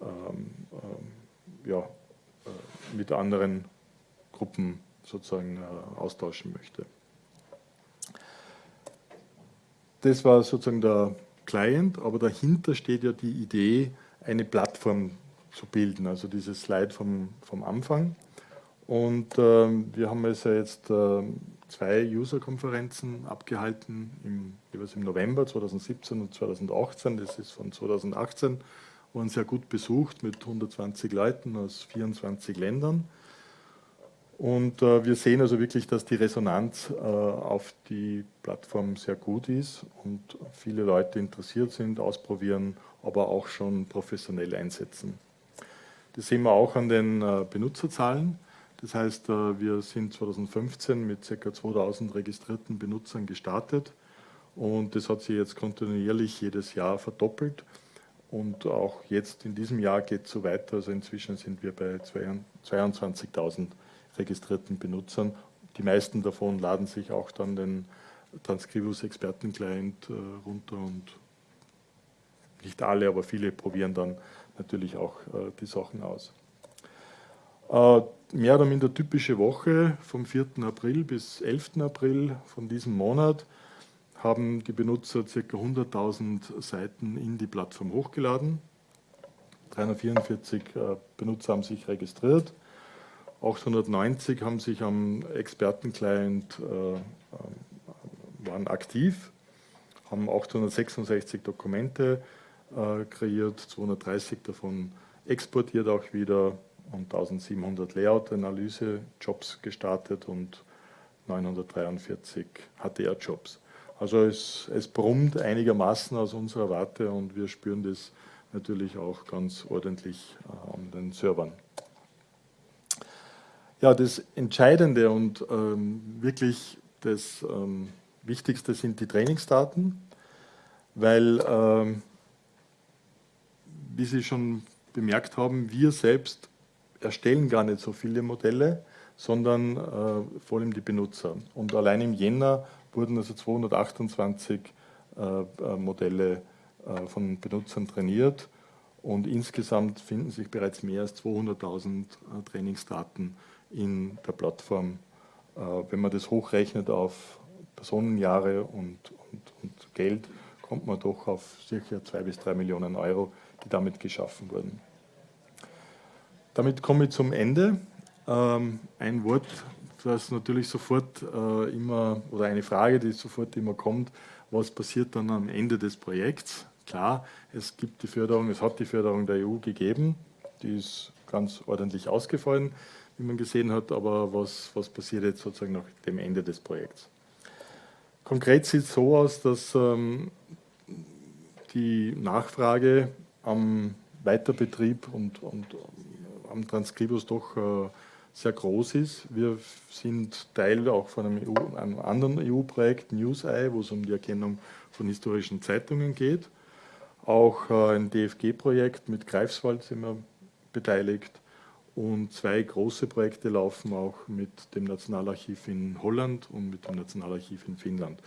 ähm, ähm, äh, mit anderen Gruppen sozusagen austauschen möchte. Das war sozusagen der Client, aber dahinter steht ja die Idee, eine Plattform zu bilden, also dieses Slide vom, vom Anfang. Und ähm, wir haben also jetzt äh, zwei User-Konferenzen abgehalten, im, jeweils im November 2017 und 2018. Das ist von 2018, waren sehr gut besucht mit 120 Leuten aus 24 Ländern. Und äh, wir sehen also wirklich, dass die Resonanz äh, auf die Plattform sehr gut ist und viele Leute interessiert sind, ausprobieren, aber auch schon professionell einsetzen. Das sehen wir auch an den äh, Benutzerzahlen. Das heißt, äh, wir sind 2015 mit ca. 2000 registrierten Benutzern gestartet und das hat sich jetzt kontinuierlich jedes Jahr verdoppelt und auch jetzt in diesem Jahr geht es so weiter. Also inzwischen sind wir bei 22.000 registrierten Benutzern. Die meisten davon laden sich auch dann den Transcribus Experten-Client äh, runter und nicht alle, aber viele probieren dann natürlich auch äh, die Sachen aus. Äh, mehr oder minder typische Woche vom 4. April bis 11. April von diesem Monat haben die Benutzer ca. 100.000 Seiten in die Plattform hochgeladen. 344 äh, Benutzer haben sich registriert. 890 haben sich am Expertenclient äh, waren aktiv, haben 866 Dokumente kreiert, 230 davon exportiert auch wieder und 1700 Layout-Analyse-Jobs gestartet und 943 HDR-Jobs. Also es, es brummt einigermaßen aus unserer Warte und wir spüren das natürlich auch ganz ordentlich äh, an den Servern. Ja, das Entscheidende und ähm, wirklich das ähm, Wichtigste sind die Trainingsdaten, weil, ähm, wie Sie schon bemerkt haben, wir selbst erstellen gar nicht so viele Modelle, sondern äh, vor allem die Benutzer. Und allein im Jänner wurden also 228 äh, äh, Modelle äh, von Benutzern trainiert und insgesamt finden sich bereits mehr als 200.000 äh, Trainingsdaten in der Plattform. Äh, wenn man das hochrechnet auf Personenjahre und, und, und Geld, kommt man doch auf sicher zwei bis drei Millionen Euro, die damit geschaffen wurden. Damit komme ich zum Ende. Ähm, ein Wort, das natürlich sofort äh, immer, oder eine Frage, die sofort immer kommt, was passiert dann am Ende des Projekts? Klar, es gibt die Förderung, es hat die Förderung der EU gegeben, die ist ganz ordentlich ausgefallen, wie man gesehen hat, aber was, was passiert jetzt sozusagen nach dem Ende des Projekts? Konkret sieht es so aus, dass ähm, die Nachfrage am Weiterbetrieb und, und am Transkribus doch äh, sehr groß ist. Wir sind Teil auch von einem, EU, einem anderen EU-Projekt, NewsEye, wo es um die Erkennung von historischen Zeitungen geht. Auch äh, ein DFG-Projekt mit Greifswald sind wir beteiligt. Und zwei große Projekte laufen auch mit dem Nationalarchiv in Holland und mit dem Nationalarchiv in Finnland.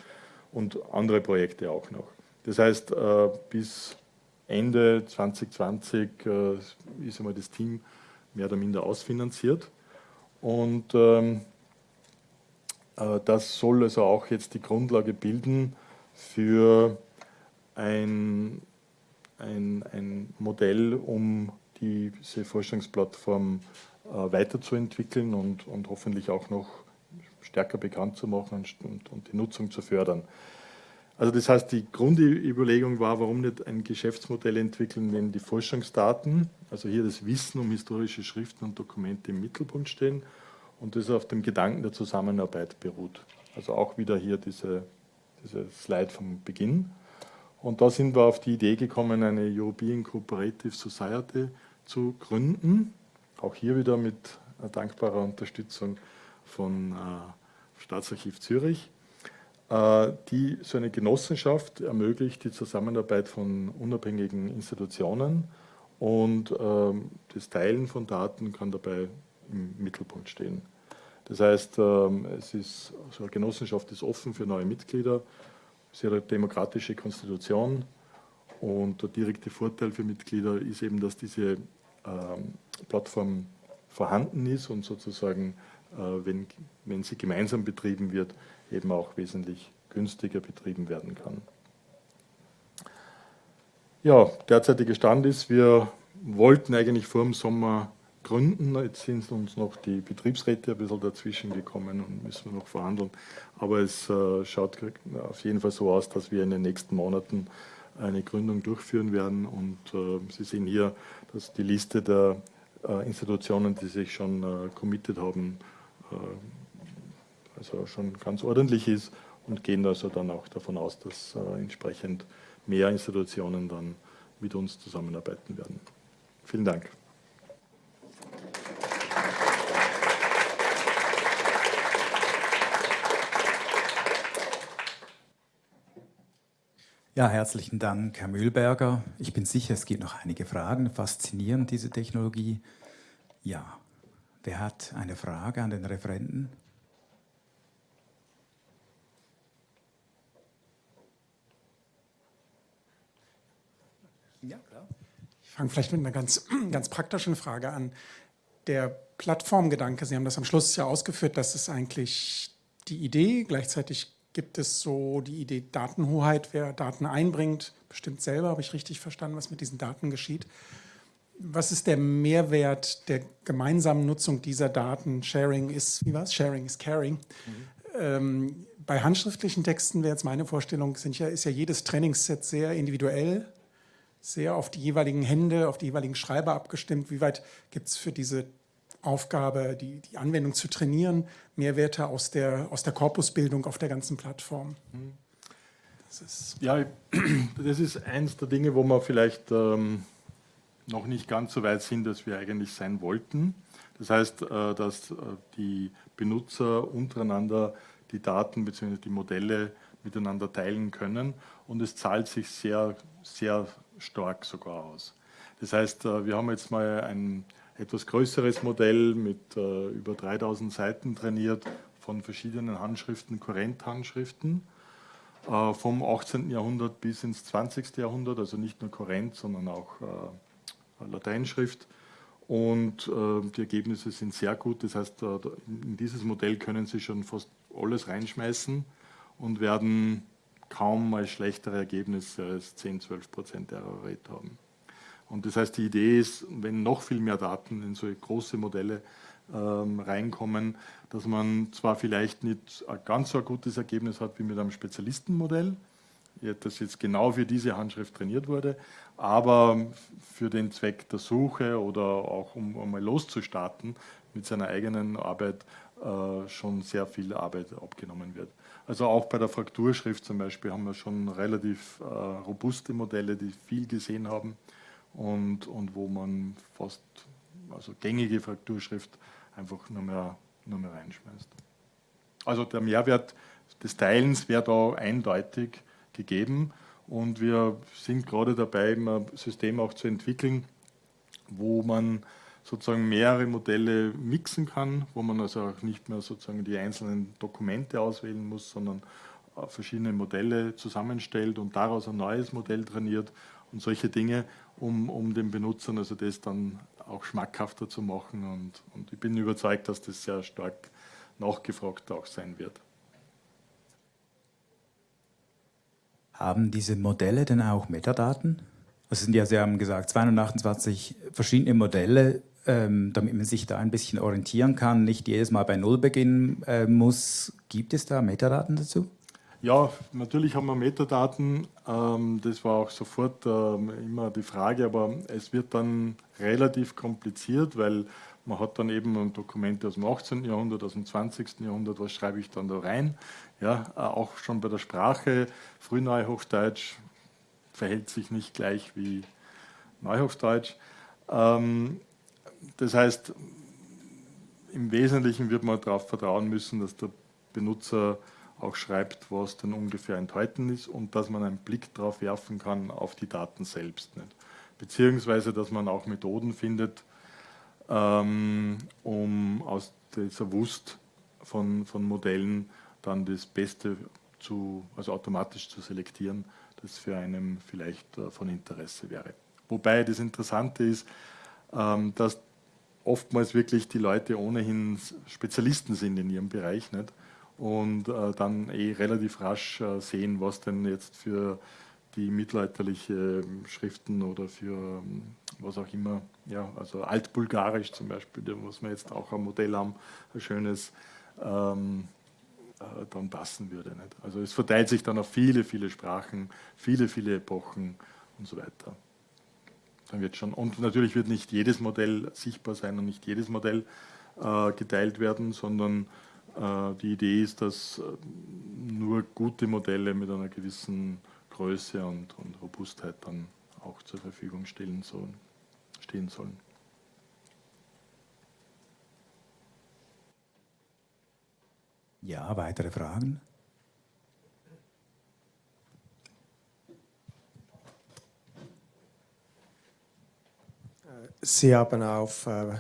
Und andere Projekte auch noch. Das heißt, äh, bis Ende 2020 ist einmal das Team mehr oder minder ausfinanziert. Und ähm, äh, das soll also auch jetzt die Grundlage bilden für ein, ein, ein Modell, um diese Forschungsplattform äh, weiterzuentwickeln und, und hoffentlich auch noch stärker bekannt zu machen und, und die Nutzung zu fördern. Also das heißt, die Grundüberlegung war, warum nicht ein Geschäftsmodell entwickeln, wenn die Forschungsdaten, also hier das Wissen um historische Schriften und Dokumente im Mittelpunkt stehen und das auf dem Gedanken der Zusammenarbeit beruht. Also auch wieder hier diese, diese Slide vom Beginn. Und da sind wir auf die Idee gekommen, eine European Cooperative Society zu gründen. Auch hier wieder mit dankbarer Unterstützung von äh, Staatsarchiv Zürich, die so eine Genossenschaft ermöglicht die Zusammenarbeit von unabhängigen Institutionen und äh, das Teilen von Daten kann dabei im Mittelpunkt stehen. Das heißt, ähm, es ist, so eine Genossenschaft ist offen für neue Mitglieder, sehr demokratische Konstitution und der direkte Vorteil für Mitglieder ist eben, dass diese ähm, Plattform vorhanden ist und sozusagen, äh, wenn, wenn sie gemeinsam betrieben wird, eben auch wesentlich günstiger betrieben werden kann. Ja, derzeitiger Stand ist, wir wollten eigentlich vor dem Sommer gründen. Jetzt sind uns noch die Betriebsräte ein bisschen dazwischen gekommen und müssen wir noch verhandeln. Aber es äh, schaut auf jeden Fall so aus, dass wir in den nächsten Monaten eine Gründung durchführen werden. Und äh, Sie sehen hier, dass die Liste der äh, Institutionen, die sich schon äh, committed haben, äh, also schon ganz ordentlich ist und gehen also dann auch davon aus, dass äh, entsprechend mehr Institutionen dann mit uns zusammenarbeiten werden. Vielen Dank. Ja, herzlichen Dank, Herr Mühlberger. Ich bin sicher, es gibt noch einige Fragen. Faszinierend, diese Technologie. Ja, wer hat eine Frage an den Referenten? Ja, klar. Ich fange vielleicht mit einer ganz, ganz praktischen Frage an. Der Plattformgedanke, Sie haben das am Schluss ja ausgeführt, das ist eigentlich die Idee, gleichzeitig gibt es so die Idee Datenhoheit, wer Daten einbringt, bestimmt selber, habe ich richtig verstanden, was mit diesen Daten geschieht. Was ist der Mehrwert der gemeinsamen Nutzung dieser Daten? Sharing ist, wie war es? Sharing is caring. Mhm. Ähm, bei handschriftlichen Texten wäre jetzt meine Vorstellung, ja, ist ja jedes Trainingsset sehr individuell, sehr auf die jeweiligen Hände, auf die jeweiligen Schreiber abgestimmt. Wie weit gibt es für diese Aufgabe, die, die Anwendung zu trainieren, Mehrwerte aus der, aus der Korpusbildung auf der ganzen Plattform. Das ist ja, das ist eins der Dinge, wo wir vielleicht ähm, noch nicht ganz so weit sind, dass wir eigentlich sein wollten. Das heißt, äh, dass äh, die Benutzer untereinander die Daten bzw. die Modelle miteinander teilen können und es zahlt sich sehr, sehr stark sogar aus. Das heißt, äh, wir haben jetzt mal ein etwas größeres Modell mit über 3000 Seiten trainiert von verschiedenen Handschriften, Kurrent-Handschriften äh, vom 18. Jahrhundert bis ins 20. Jahrhundert, also nicht nur Kurrent, sondern auch Lateinschrift. Und äh, die Ergebnisse sind sehr gut, das heißt, äh, in dieses Modell können Sie schon fast alles reinschmeißen und werden kaum mal schlechtere Ergebnisse als 10, 12 Prozent Error Rate haben. Und das heißt, die Idee ist, wenn noch viel mehr Daten in so große Modelle ähm, reinkommen, dass man zwar vielleicht nicht ein ganz so ein gutes Ergebnis hat wie mit einem Spezialistenmodell, das jetzt genau für diese Handschrift trainiert wurde, aber für den Zweck der Suche oder auch um einmal loszustarten mit seiner eigenen Arbeit äh, schon sehr viel Arbeit abgenommen wird. Also auch bei der Frakturschrift zum Beispiel haben wir schon relativ äh, robuste Modelle, die viel gesehen haben und, und wo man fast also gängige Frakturschrift einfach nur mehr, nur mehr reinschmeißt. Also der Mehrwert des Teilens wäre da eindeutig gegeben und wir sind gerade dabei, ein System auch zu entwickeln, wo man sozusagen mehrere Modelle mixen kann, wo man also auch nicht mehr sozusagen die einzelnen Dokumente auswählen muss, sondern verschiedene Modelle zusammenstellt und daraus ein neues Modell trainiert und solche Dinge, um, um den Benutzern also das dann auch schmackhafter zu machen. Und, und ich bin überzeugt, dass das sehr stark nachgefragt auch sein wird. Haben diese Modelle denn auch Metadaten? Es sind ja, Sie haben gesagt, 228 verschiedene Modelle, ähm, damit man sich da ein bisschen orientieren kann, nicht jedes Mal bei Null beginnen äh, muss. Gibt es da Metadaten dazu? Ja, natürlich haben wir Metadaten. Ähm, das war auch sofort ähm, immer die Frage, aber es wird dann relativ kompliziert, weil man hat dann eben Dokumente aus dem 18. Jahrhundert, aus dem 20. Jahrhundert, was schreibe ich dann da rein? Ja, äh, auch schon bei der Sprache, Frühneuhochdeutsch verhält sich nicht gleich wie Neuhochdeutsch. Ähm, das heißt, im Wesentlichen wird man darauf vertrauen müssen, dass der Benutzer auch schreibt, was dann ungefähr enthalten ist und dass man einen Blick darauf werfen kann auf die Daten selbst. Nicht? Beziehungsweise, dass man auch Methoden findet, ähm, um aus dieser Wust von, von Modellen dann das Beste zu, also automatisch zu selektieren, das für einen vielleicht äh, von Interesse wäre. Wobei das Interessante ist, ähm, dass oftmals wirklich die Leute ohnehin Spezialisten sind in ihrem Bereich nicht? und äh, dann eh relativ rasch äh, sehen, was denn jetzt für die mittelalterliche Schriften oder für ähm, was auch immer, ja, also altbulgarisch zum Beispiel, muss man jetzt auch ein Modell haben, ein schönes, ähm, dann passen würde. Nicht? Also es verteilt sich dann auf viele, viele Sprachen, viele, viele Epochen und so weiter. Dann wird schon, und natürlich wird nicht jedes Modell sichtbar sein und nicht jedes Modell äh, geteilt werden, sondern äh, die Idee ist, dass äh, nur gute Modelle mit einer gewissen Größe und, und Robustheit dann auch zur Verfügung stehen sollen. Stehen sollen. Ja, weitere Fragen? Sie haben auf, äh,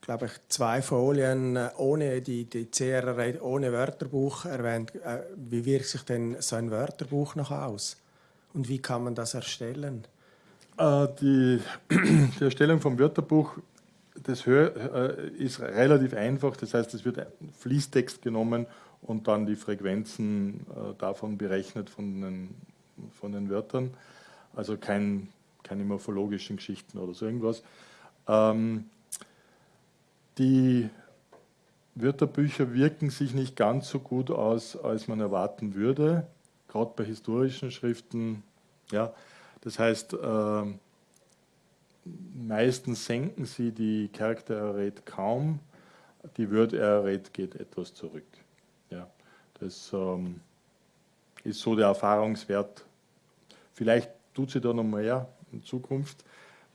glaube ich, zwei Folien äh, ohne die, die CRR, ohne Wörterbuch erwähnt. Äh, wie wirkt sich denn so ein Wörterbuch noch aus? Und wie kann man das erstellen? Äh, die, die, Erstellung vom Wörterbuch das äh, ist relativ einfach. Das heißt, es wird Fließtext genommen und dann die Frequenzen äh, davon berechnet von den, von den Wörtern. Also kein, keine morphologischen Geschichten oder so irgendwas. Ähm, die Wörterbücher wirken sich nicht ganz so gut aus, als man erwarten würde, gerade bei historischen Schriften. Ja, das heißt, äh, meistens senken sie die Character Array kaum, die Word Array geht etwas zurück. Das ähm, ist so der Erfahrungswert. Vielleicht tut sie da noch mehr in Zukunft.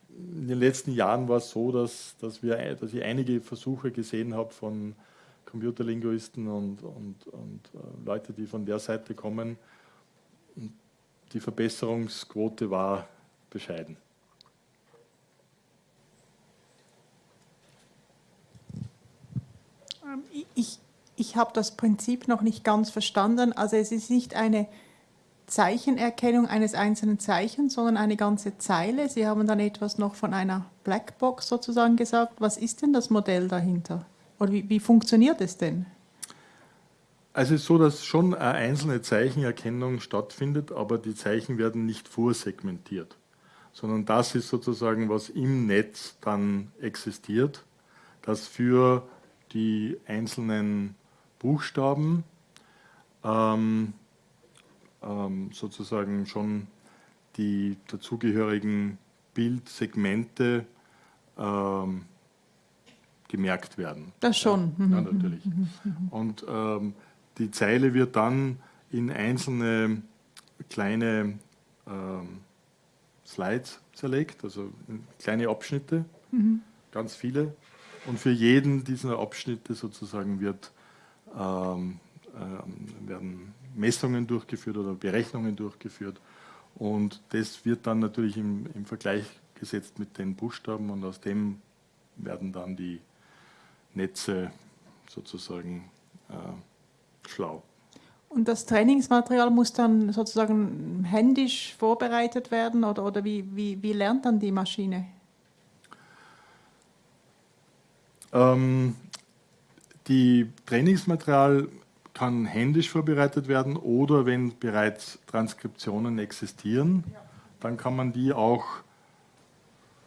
In den letzten Jahren war es so, dass, dass, wir, dass ich einige Versuche gesehen habe von Computerlinguisten und, und, und äh, Leute, die von der Seite kommen. Und die Verbesserungsquote war bescheiden. Ähm, ich, ich habe das Prinzip noch nicht ganz verstanden. Also es ist nicht eine Zeichenerkennung eines einzelnen Zeichens, sondern eine ganze Zeile. Sie haben dann etwas noch von einer Blackbox sozusagen gesagt. Was ist denn das Modell dahinter? Oder wie, wie funktioniert es denn? Also es ist so, dass schon eine einzelne Zeichenerkennung stattfindet, aber die Zeichen werden nicht vorsegmentiert, sondern das ist sozusagen, was im Netz dann existiert, das für die einzelnen Buchstaben ähm, ähm, sozusagen schon die dazugehörigen Bildsegmente ähm, gemerkt werden. Das schon. Ja, ja natürlich. Und ähm, die Zeile wird dann in einzelne kleine ähm, Slides zerlegt, also kleine Abschnitte, mhm. ganz viele. Und für jeden dieser Abschnitte sozusagen wird, ähm, äh, werden Messungen durchgeführt oder Berechnungen durchgeführt. Und das wird dann natürlich im, im Vergleich gesetzt mit den Buchstaben und aus dem werden dann die Netze sozusagen äh, schlau. Und das Trainingsmaterial muss dann sozusagen händisch vorbereitet werden oder, oder wie, wie, wie lernt dann die Maschine? Ähm, die Trainingsmaterial kann händisch vorbereitet werden oder wenn bereits Transkriptionen existieren, dann kann man die auch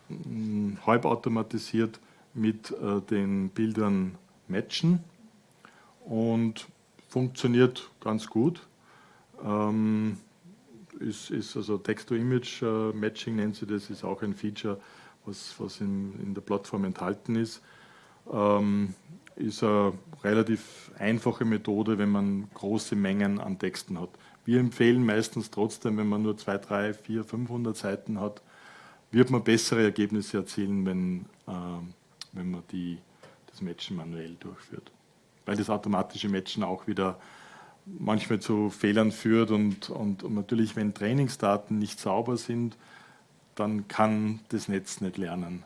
hm, halbautomatisiert mit äh, den Bildern matchen und funktioniert ganz gut. Ähm, ist, ist also Text-to-Image-Matching äh, nennt sie das, ist auch ein Feature, was, was in, in der Plattform enthalten ist. Ähm, ist eine relativ einfache Methode, wenn man große Mengen an Texten hat. Wir empfehlen meistens trotzdem, wenn man nur 2, 3, 4, 500 Seiten hat, wird man bessere Ergebnisse erzielen, wenn, äh, wenn man die, das Matchen manuell durchführt. Weil das automatische Matchen auch wieder manchmal zu Fehlern führt und, und, und natürlich, wenn Trainingsdaten nicht sauber sind, dann kann das Netz nicht lernen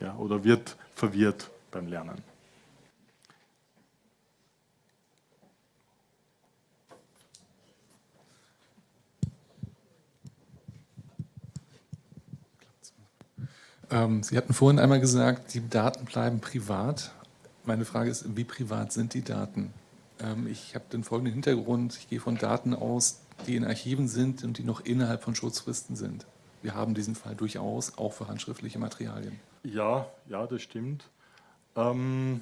ja, oder wird verwirrt beim Lernen. Ähm, Sie hatten vorhin einmal gesagt, die Daten bleiben privat. Meine Frage ist, wie privat sind die Daten? Ähm, ich habe den folgenden Hintergrund. Ich gehe von Daten aus, die in Archiven sind und die noch innerhalb von Schutzfristen sind. Wir haben diesen Fall durchaus auch für handschriftliche Materialien. Ja, ja, das stimmt. Ähm,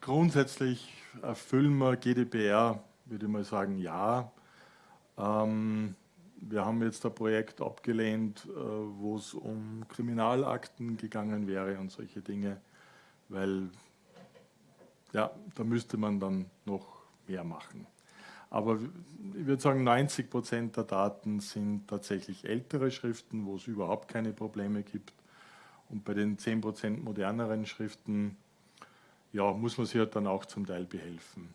grundsätzlich erfüllen wir GDPR, würde ich mal sagen, ja. Ähm, wir haben jetzt ein Projekt abgelehnt, äh, wo es um Kriminalakten gegangen wäre und solche Dinge weil ja, da müsste man dann noch mehr machen. Aber ich würde sagen, 90 Prozent der Daten sind tatsächlich ältere Schriften, wo es überhaupt keine Probleme gibt. Und bei den 10 Prozent moderneren Schriften ja, muss man sich halt dann auch zum Teil behelfen.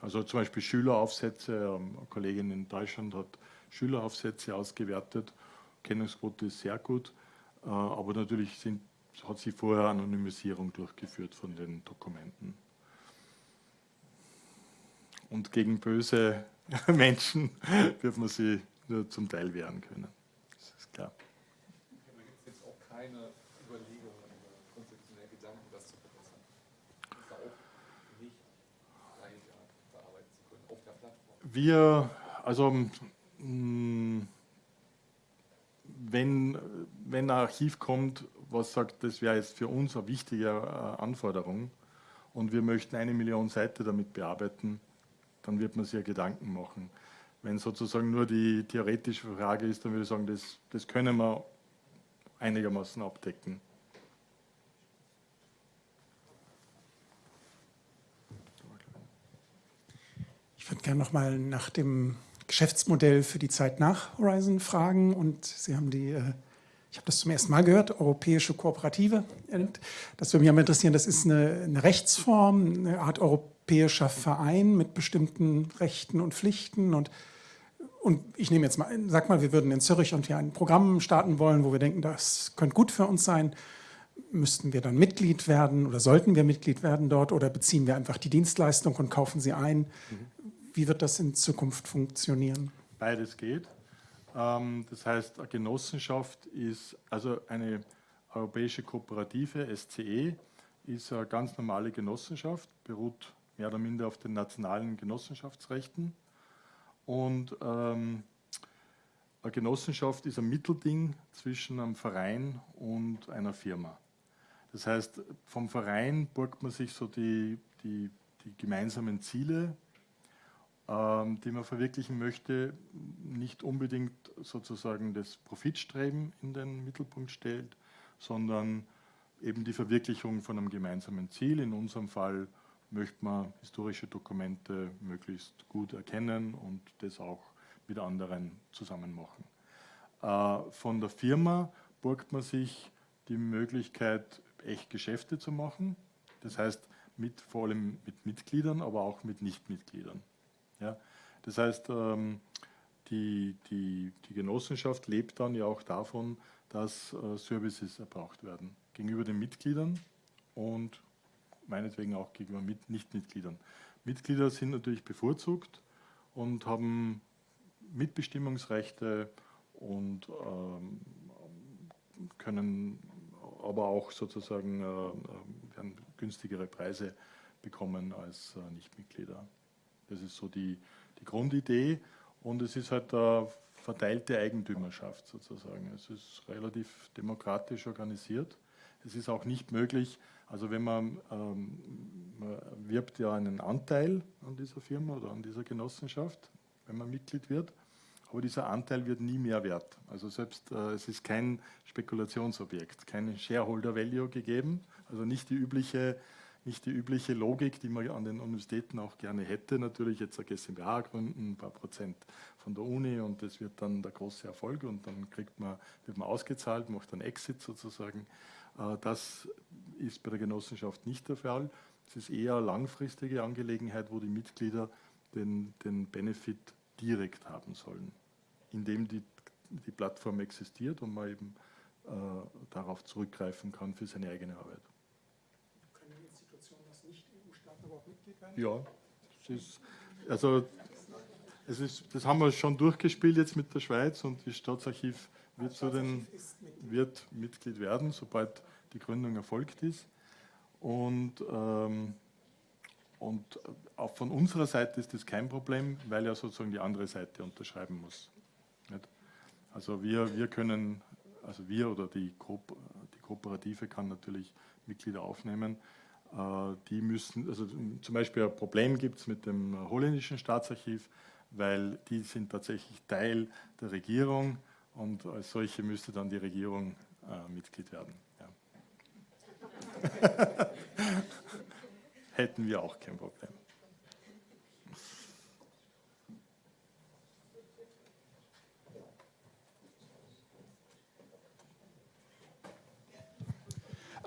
Also zum Beispiel Schüleraufsätze, ähm, eine Kollegin in Deutschland hat Schüleraufsätze ausgewertet, Kennungsquote ist sehr gut, äh, aber natürlich sind hat sie vorher Anonymisierung durchgeführt von den Dokumenten. Und gegen böse Menschen wird man sie nur zum Teil wehren können. Das ist klar. Aber gibt es jetzt auch keine Überlegungen oder konzeptionelle Gedanken, das zu verbessern? Das auch nicht leichter verarbeiten zu können auf der Plattform? Wir, also mm, wenn, wenn ein Archiv kommt, was sagt, das wäre jetzt für uns eine wichtige äh, Anforderung und wir möchten eine Million Seiten damit bearbeiten, dann wird man sich ja Gedanken machen. Wenn sozusagen nur die theoretische Frage ist, dann würde ich sagen, das, das können wir einigermaßen abdecken. Ich würde gerne noch mal nach dem Geschäftsmodell für die Zeit nach Horizon fragen und Sie haben die äh, ich habe das zum ersten Mal gehört, europäische Kooperative. Das würde mich aber interessieren, das ist eine, eine, Rechtsform, eine Art europäischer Verein mit bestimmten Rechten und Pflichten. Und, und ich nehme jetzt mal, sag mal, wir würden in Zürich und hier ein Programm starten wollen, wo wir denken, das könnte gut für uns sein. Müssten wir dann Mitglied werden oder sollten wir Mitglied werden dort oder beziehen wir einfach die Dienstleistung und kaufen sie ein? Mhm. Wie wird das in Zukunft funktionieren? Beides geht. Ähm, das heißt, eine Genossenschaft ist, also eine europäische Kooperative, SCE, ist eine ganz normale Genossenschaft, beruht mehr oder minder auf den nationalen Genossenschaftsrechten. Und ähm, eine Genossenschaft ist ein Mittelding zwischen einem Verein und einer Firma. Das heißt, vom Verein borgt man sich so die, die, die gemeinsamen Ziele die man verwirklichen möchte, nicht unbedingt sozusagen das Profitstreben in den Mittelpunkt stellt, sondern eben die Verwirklichung von einem gemeinsamen Ziel. In unserem Fall möchte man historische Dokumente möglichst gut erkennen und das auch mit anderen zusammen machen. Äh, von der Firma borgt man sich die Möglichkeit, echt Geschäfte zu machen. Das heißt, mit, vor allem mit Mitgliedern, aber auch mit Nichtmitgliedern. Ja? Das heißt, ähm, die, die, die Genossenschaft lebt dann ja auch davon, dass äh, Services erbraucht werden gegenüber den Mitgliedern und meinetwegen auch gegenüber Mit Nichtmitgliedern. Mitglieder sind natürlich bevorzugt und haben Mitbestimmungsrechte und ähm, können aber auch sozusagen äh, werden günstigere Preise bekommen als äh, Nichtmitglieder. Das ist so die, die Grundidee und es ist halt eine verteilte Eigentümerschaft sozusagen. Es ist relativ demokratisch organisiert. Es ist auch nicht möglich, also wenn man, ähm, man wirbt ja einen Anteil an dieser Firma oder an dieser Genossenschaft, wenn man Mitglied wird, aber dieser Anteil wird nie mehr wert. Also selbst äh, es ist kein Spekulationsobjekt, kein Shareholder Value gegeben, also nicht die übliche nicht die übliche Logik, die man an den Universitäten auch gerne hätte. Natürlich jetzt eine GmbH gründen, ein paar Prozent von der Uni und das wird dann der große Erfolg und dann kriegt man, wird man ausgezahlt, macht dann Exit sozusagen. Äh, das ist bei der Genossenschaft nicht der Fall. Es ist eher eine langfristige Angelegenheit, wo die Mitglieder den, den Benefit direkt haben sollen, indem die, die Plattform existiert und man eben äh, darauf zurückgreifen kann für seine eigene Arbeit. Ja, ist, also ist, das haben wir schon durchgespielt jetzt mit der Schweiz und das Staatsarchiv wird, zu den, wird Mitglied werden, sobald die Gründung erfolgt ist. Und, ähm, und auch von unserer Seite ist das kein Problem, weil ja sozusagen die andere Seite unterschreiben muss. Also wir, wir können, also wir oder die, Ko die Kooperative kann natürlich Mitglieder aufnehmen, die müssen, also zum Beispiel ein Problem gibt es mit dem holländischen Staatsarchiv, weil die sind tatsächlich Teil der Regierung und als solche müsste dann die Regierung äh, Mitglied werden. Ja. Hätten wir auch kein Problem.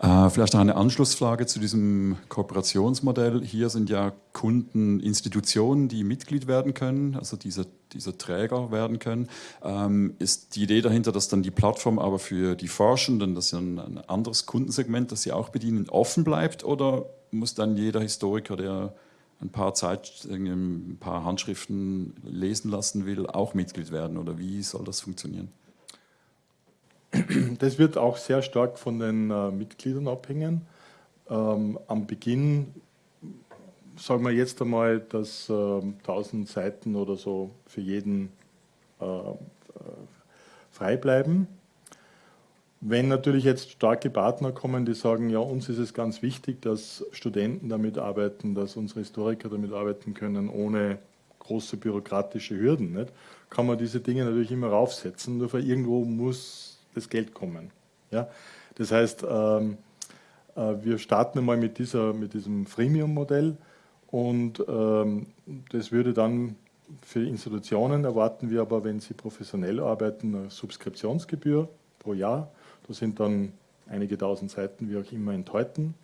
Vielleicht noch eine Anschlussfrage zu diesem Kooperationsmodell. Hier sind ja Kunden Institutionen, die Mitglied werden können, also diese, diese Träger werden können. Ähm, ist die Idee dahinter, dass dann die Plattform aber für die Forschenden, das ist ja ein, ein anderes Kundensegment, das sie auch bedienen, offen bleibt? Oder muss dann jeder Historiker, der ein paar Zeit, ein paar Handschriften lesen lassen will, auch Mitglied werden? Oder wie soll das funktionieren? Das wird auch sehr stark von den äh, Mitgliedern abhängen. Ähm, am Beginn sagen wir jetzt einmal, dass äh, 1000 Seiten oder so für jeden äh, äh, frei bleiben. Wenn natürlich jetzt starke Partner kommen, die sagen, ja, uns ist es ganz wichtig, dass Studenten damit arbeiten, dass unsere Historiker damit arbeiten können, ohne große bürokratische Hürden, nicht? kann man diese Dinge natürlich immer raufsetzen. Nur irgendwo muss das Geld kommen. Ja? Das heißt, ähm, äh, wir starten einmal mit, dieser, mit diesem Freemium-Modell und ähm, das würde dann für Institutionen erwarten wir aber, wenn sie professionell arbeiten, eine Subskriptionsgebühr pro Jahr. Das sind dann einige tausend Seiten, wie auch immer, enthalten.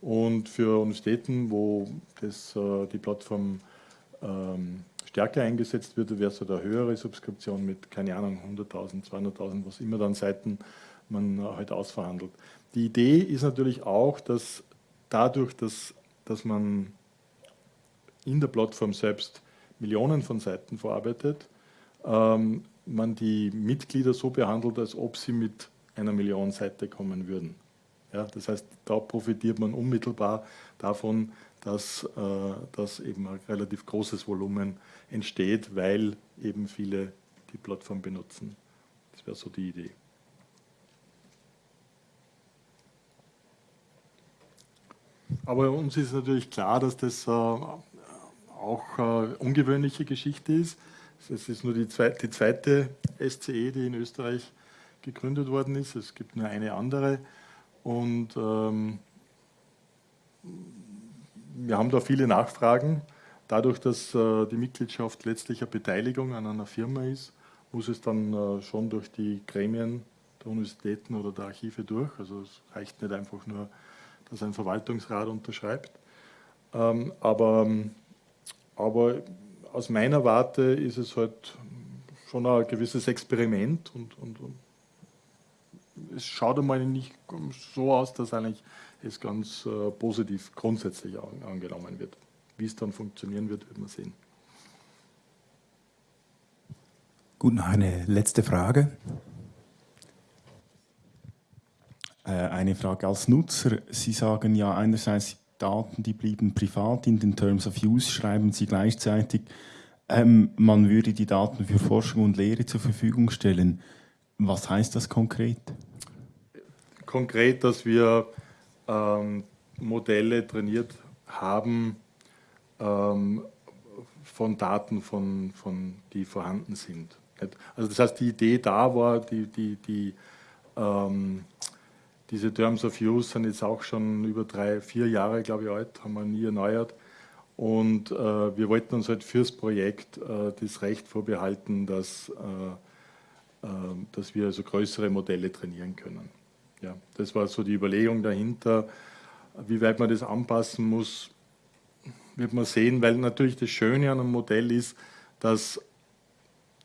Und für Universitäten, wo das, äh, die Plattform ähm, stärker eingesetzt wird, wäre so eine höhere Subskription mit, keine Ahnung, 100.000, 200.000, was immer dann Seiten man halt ausverhandelt. Die Idee ist natürlich auch, dass dadurch, dass, dass man in der Plattform selbst Millionen von Seiten verarbeitet, ähm, man die Mitglieder so behandelt, als ob sie mit einer Million Seite kommen würden. Ja, das heißt, da profitiert man unmittelbar davon, dass, äh, dass eben ein relativ großes Volumen entsteht, weil eben viele die Plattform benutzen. Das wäre so die Idee. Aber uns ist natürlich klar, dass das äh, auch äh, ungewöhnliche Geschichte ist. Es ist nur die zweite, die zweite SCE, die in Österreich gegründet worden ist. Es gibt nur eine andere. Und ähm, wir haben da viele Nachfragen. Dadurch, dass äh, die Mitgliedschaft letztlich eine Beteiligung an einer Firma ist, muss es dann äh, schon durch die Gremien der Universitäten oder der Archive durch. Also es reicht nicht einfach nur, dass ein Verwaltungsrat unterschreibt. Ähm, aber, aber aus meiner Warte ist es halt schon ein gewisses Experiment und, und, und es schaut einmal nicht so aus, dass eigentlich es ganz äh, positiv grundsätzlich an, angenommen wird. Wie es dann funktionieren wird, wird man sehen. Gut, noch eine letzte Frage. Äh, eine Frage als Nutzer. Sie sagen ja einerseits, Daten, die blieben privat. In den Terms of Use schreiben Sie gleichzeitig, ähm, man würde die Daten für Forschung und Lehre zur Verfügung stellen. Was heißt das konkret? Konkret, dass wir ähm, Modelle trainiert haben ähm, von Daten, von, von, die vorhanden sind. Also das heißt, die Idee da war, die, die, die, ähm, diese Terms of Use sind jetzt auch schon über drei, vier Jahre, glaube ich, alt, haben wir nie erneuert. Und äh, wir wollten uns halt fürs Projekt äh, das Recht vorbehalten, dass, äh, äh dass wir also größere Modelle trainieren können. Ja, das war so die Überlegung dahinter. Wie weit man das anpassen muss, wird man sehen, weil natürlich das Schöne an einem Modell ist, dass,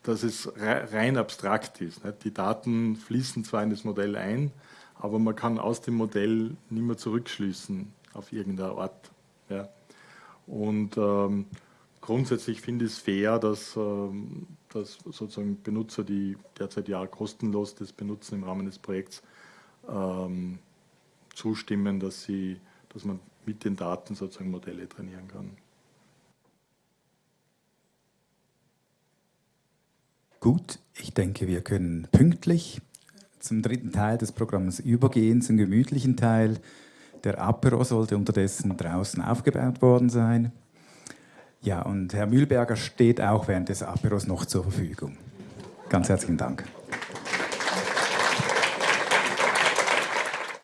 dass es rein abstrakt ist. Nicht? Die Daten fließen zwar in das Modell ein, aber man kann aus dem Modell nicht mehr zurückschließen auf irgendeine Art. Ja. Und ähm, grundsätzlich finde ich es fair, dass, ähm, dass sozusagen Benutzer, die derzeit ja kostenlos das benutzen im Rahmen des Projekts, ähm, zustimmen, dass, sie, dass man mit den Daten sozusagen Modelle trainieren kann. Gut, ich denke, wir können pünktlich zum dritten Teil des Programms übergehen, zum gemütlichen Teil. Der Apero sollte unterdessen draußen aufgebaut worden sein. Ja, und Herr Mühlberger steht auch während des Aperos noch zur Verfügung. Ganz herzlichen Dank.